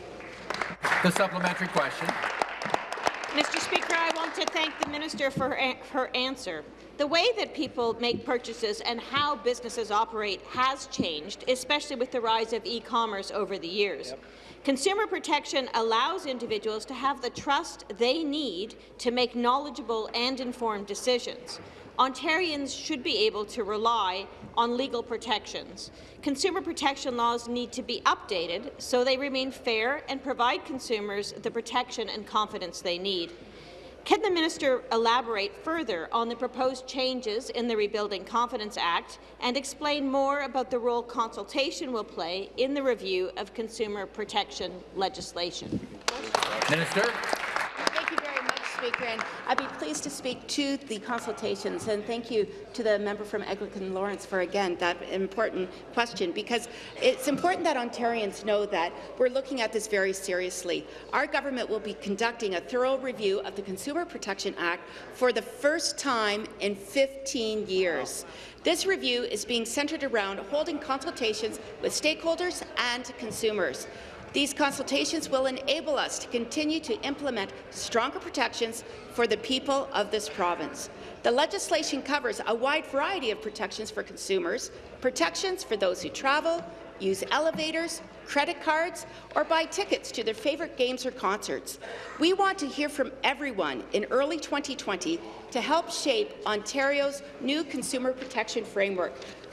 The supplementary question. Mr. Speaker, I want to thank the minister for her, her answer. The way that people make purchases and how businesses operate has changed, especially with the rise of e-commerce over the years. Yep. Consumer protection allows individuals to have the trust they need to make knowledgeable and informed decisions. Ontarians should be able to rely on legal protections. Consumer protection laws need to be updated so they remain fair and provide consumers the protection and confidence they need. Can the minister elaborate further on the proposed changes in the Rebuilding Confidence Act and explain more about the role consultation will play in the review of consumer protection legislation? Minister. Speaker, and I'd be pleased to speak to the consultations. And thank you to the member from Eglinton Lawrence for, again, that important question, because it's important that Ontarians know that we're looking at this very seriously. Our government will be conducting a thorough review of the Consumer Protection Act for the first time in 15 years. This review is being centred around holding consultations with stakeholders and consumers. These consultations will enable us to continue to implement stronger protections for the people of this province. The legislation covers a wide variety of protections for consumers, protections for those who travel, use elevators, credit cards, or buy tickets to their favourite games or concerts. We want to hear from everyone in early 2020 to help shape Ontario's new consumer protection framework.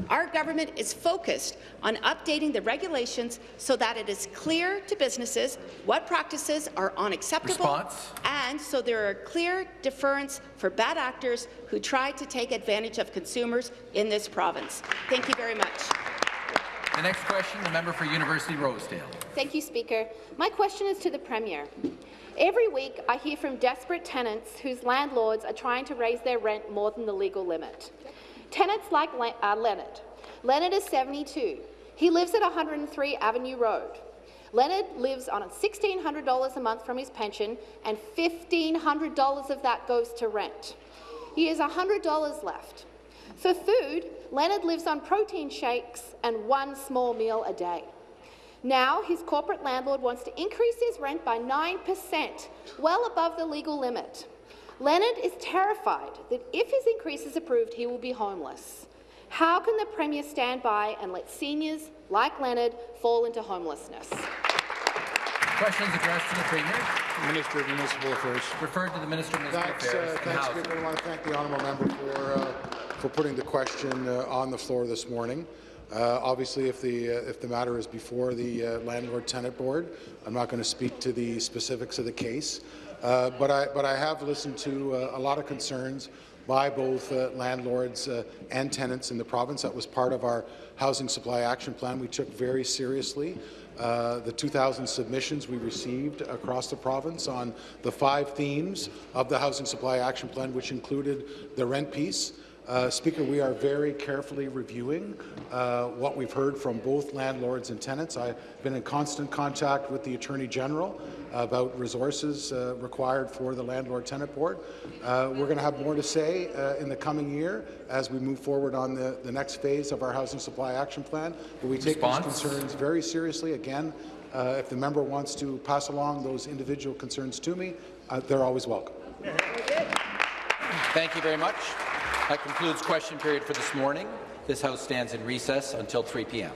Our government is focused on updating the regulations so that it is clear to businesses what practices are unacceptable Response. and so there are clear deference for bad actors who try to take advantage of consumers in this province. Thank you very much. The next question, the member for University Rosedale. Thank you, Speaker. My question is to the Premier. Every week, I hear from desperate tenants whose landlords are trying to raise their rent more than the legal limit. Tenants like Le uh, Leonard. Leonard is 72. He lives at 103 Avenue Road. Leonard lives on $1,600 a month from his pension, and $1,500 of that goes to rent. He has $100 left. For food, Leonard lives on protein shakes and one small meal a day. Now, his corporate landlord wants to increase his rent by 9%, well above the legal limit. Leonard is terrified that if his increase is approved, he will be homeless. How can the Premier stand by and let seniors like Leonard fall into homelessness? Questions addressed to the Premier. Minister of Municipal Affairs. Referred to the Minister of Municipal Thanks, Affairs uh, and thanks, Housing. Speaker. I want to thank the honourable member for, uh, for putting the question uh, on the floor this morning. Uh, obviously, if the uh, if the matter is before the uh, landlord-tenant board, I'm not going to speak to the specifics of the case. Uh, but I but I have listened to uh, a lot of concerns by both uh, landlords and tenants in the province. That was part of our housing supply action plan. We took very seriously. Uh, the 2,000 submissions we received across the province on the five themes of the Housing Supply Action Plan, which included the rent piece. Uh, Speaker, we are very carefully reviewing uh, what we've heard from both landlords and tenants. I've been in constant contact with the Attorney General about resources uh, required for the Landlord-Tenant Board. Uh, we're going to have more to say uh, in the coming year as we move forward on the, the next phase of our Housing Supply Action Plan, but we take Response. these concerns very seriously. Again, uh, if the member wants to pass along those individual concerns to me, uh, they're always welcome. Thank you very much. That concludes question period for this morning. This House stands in recess until 3 p.m.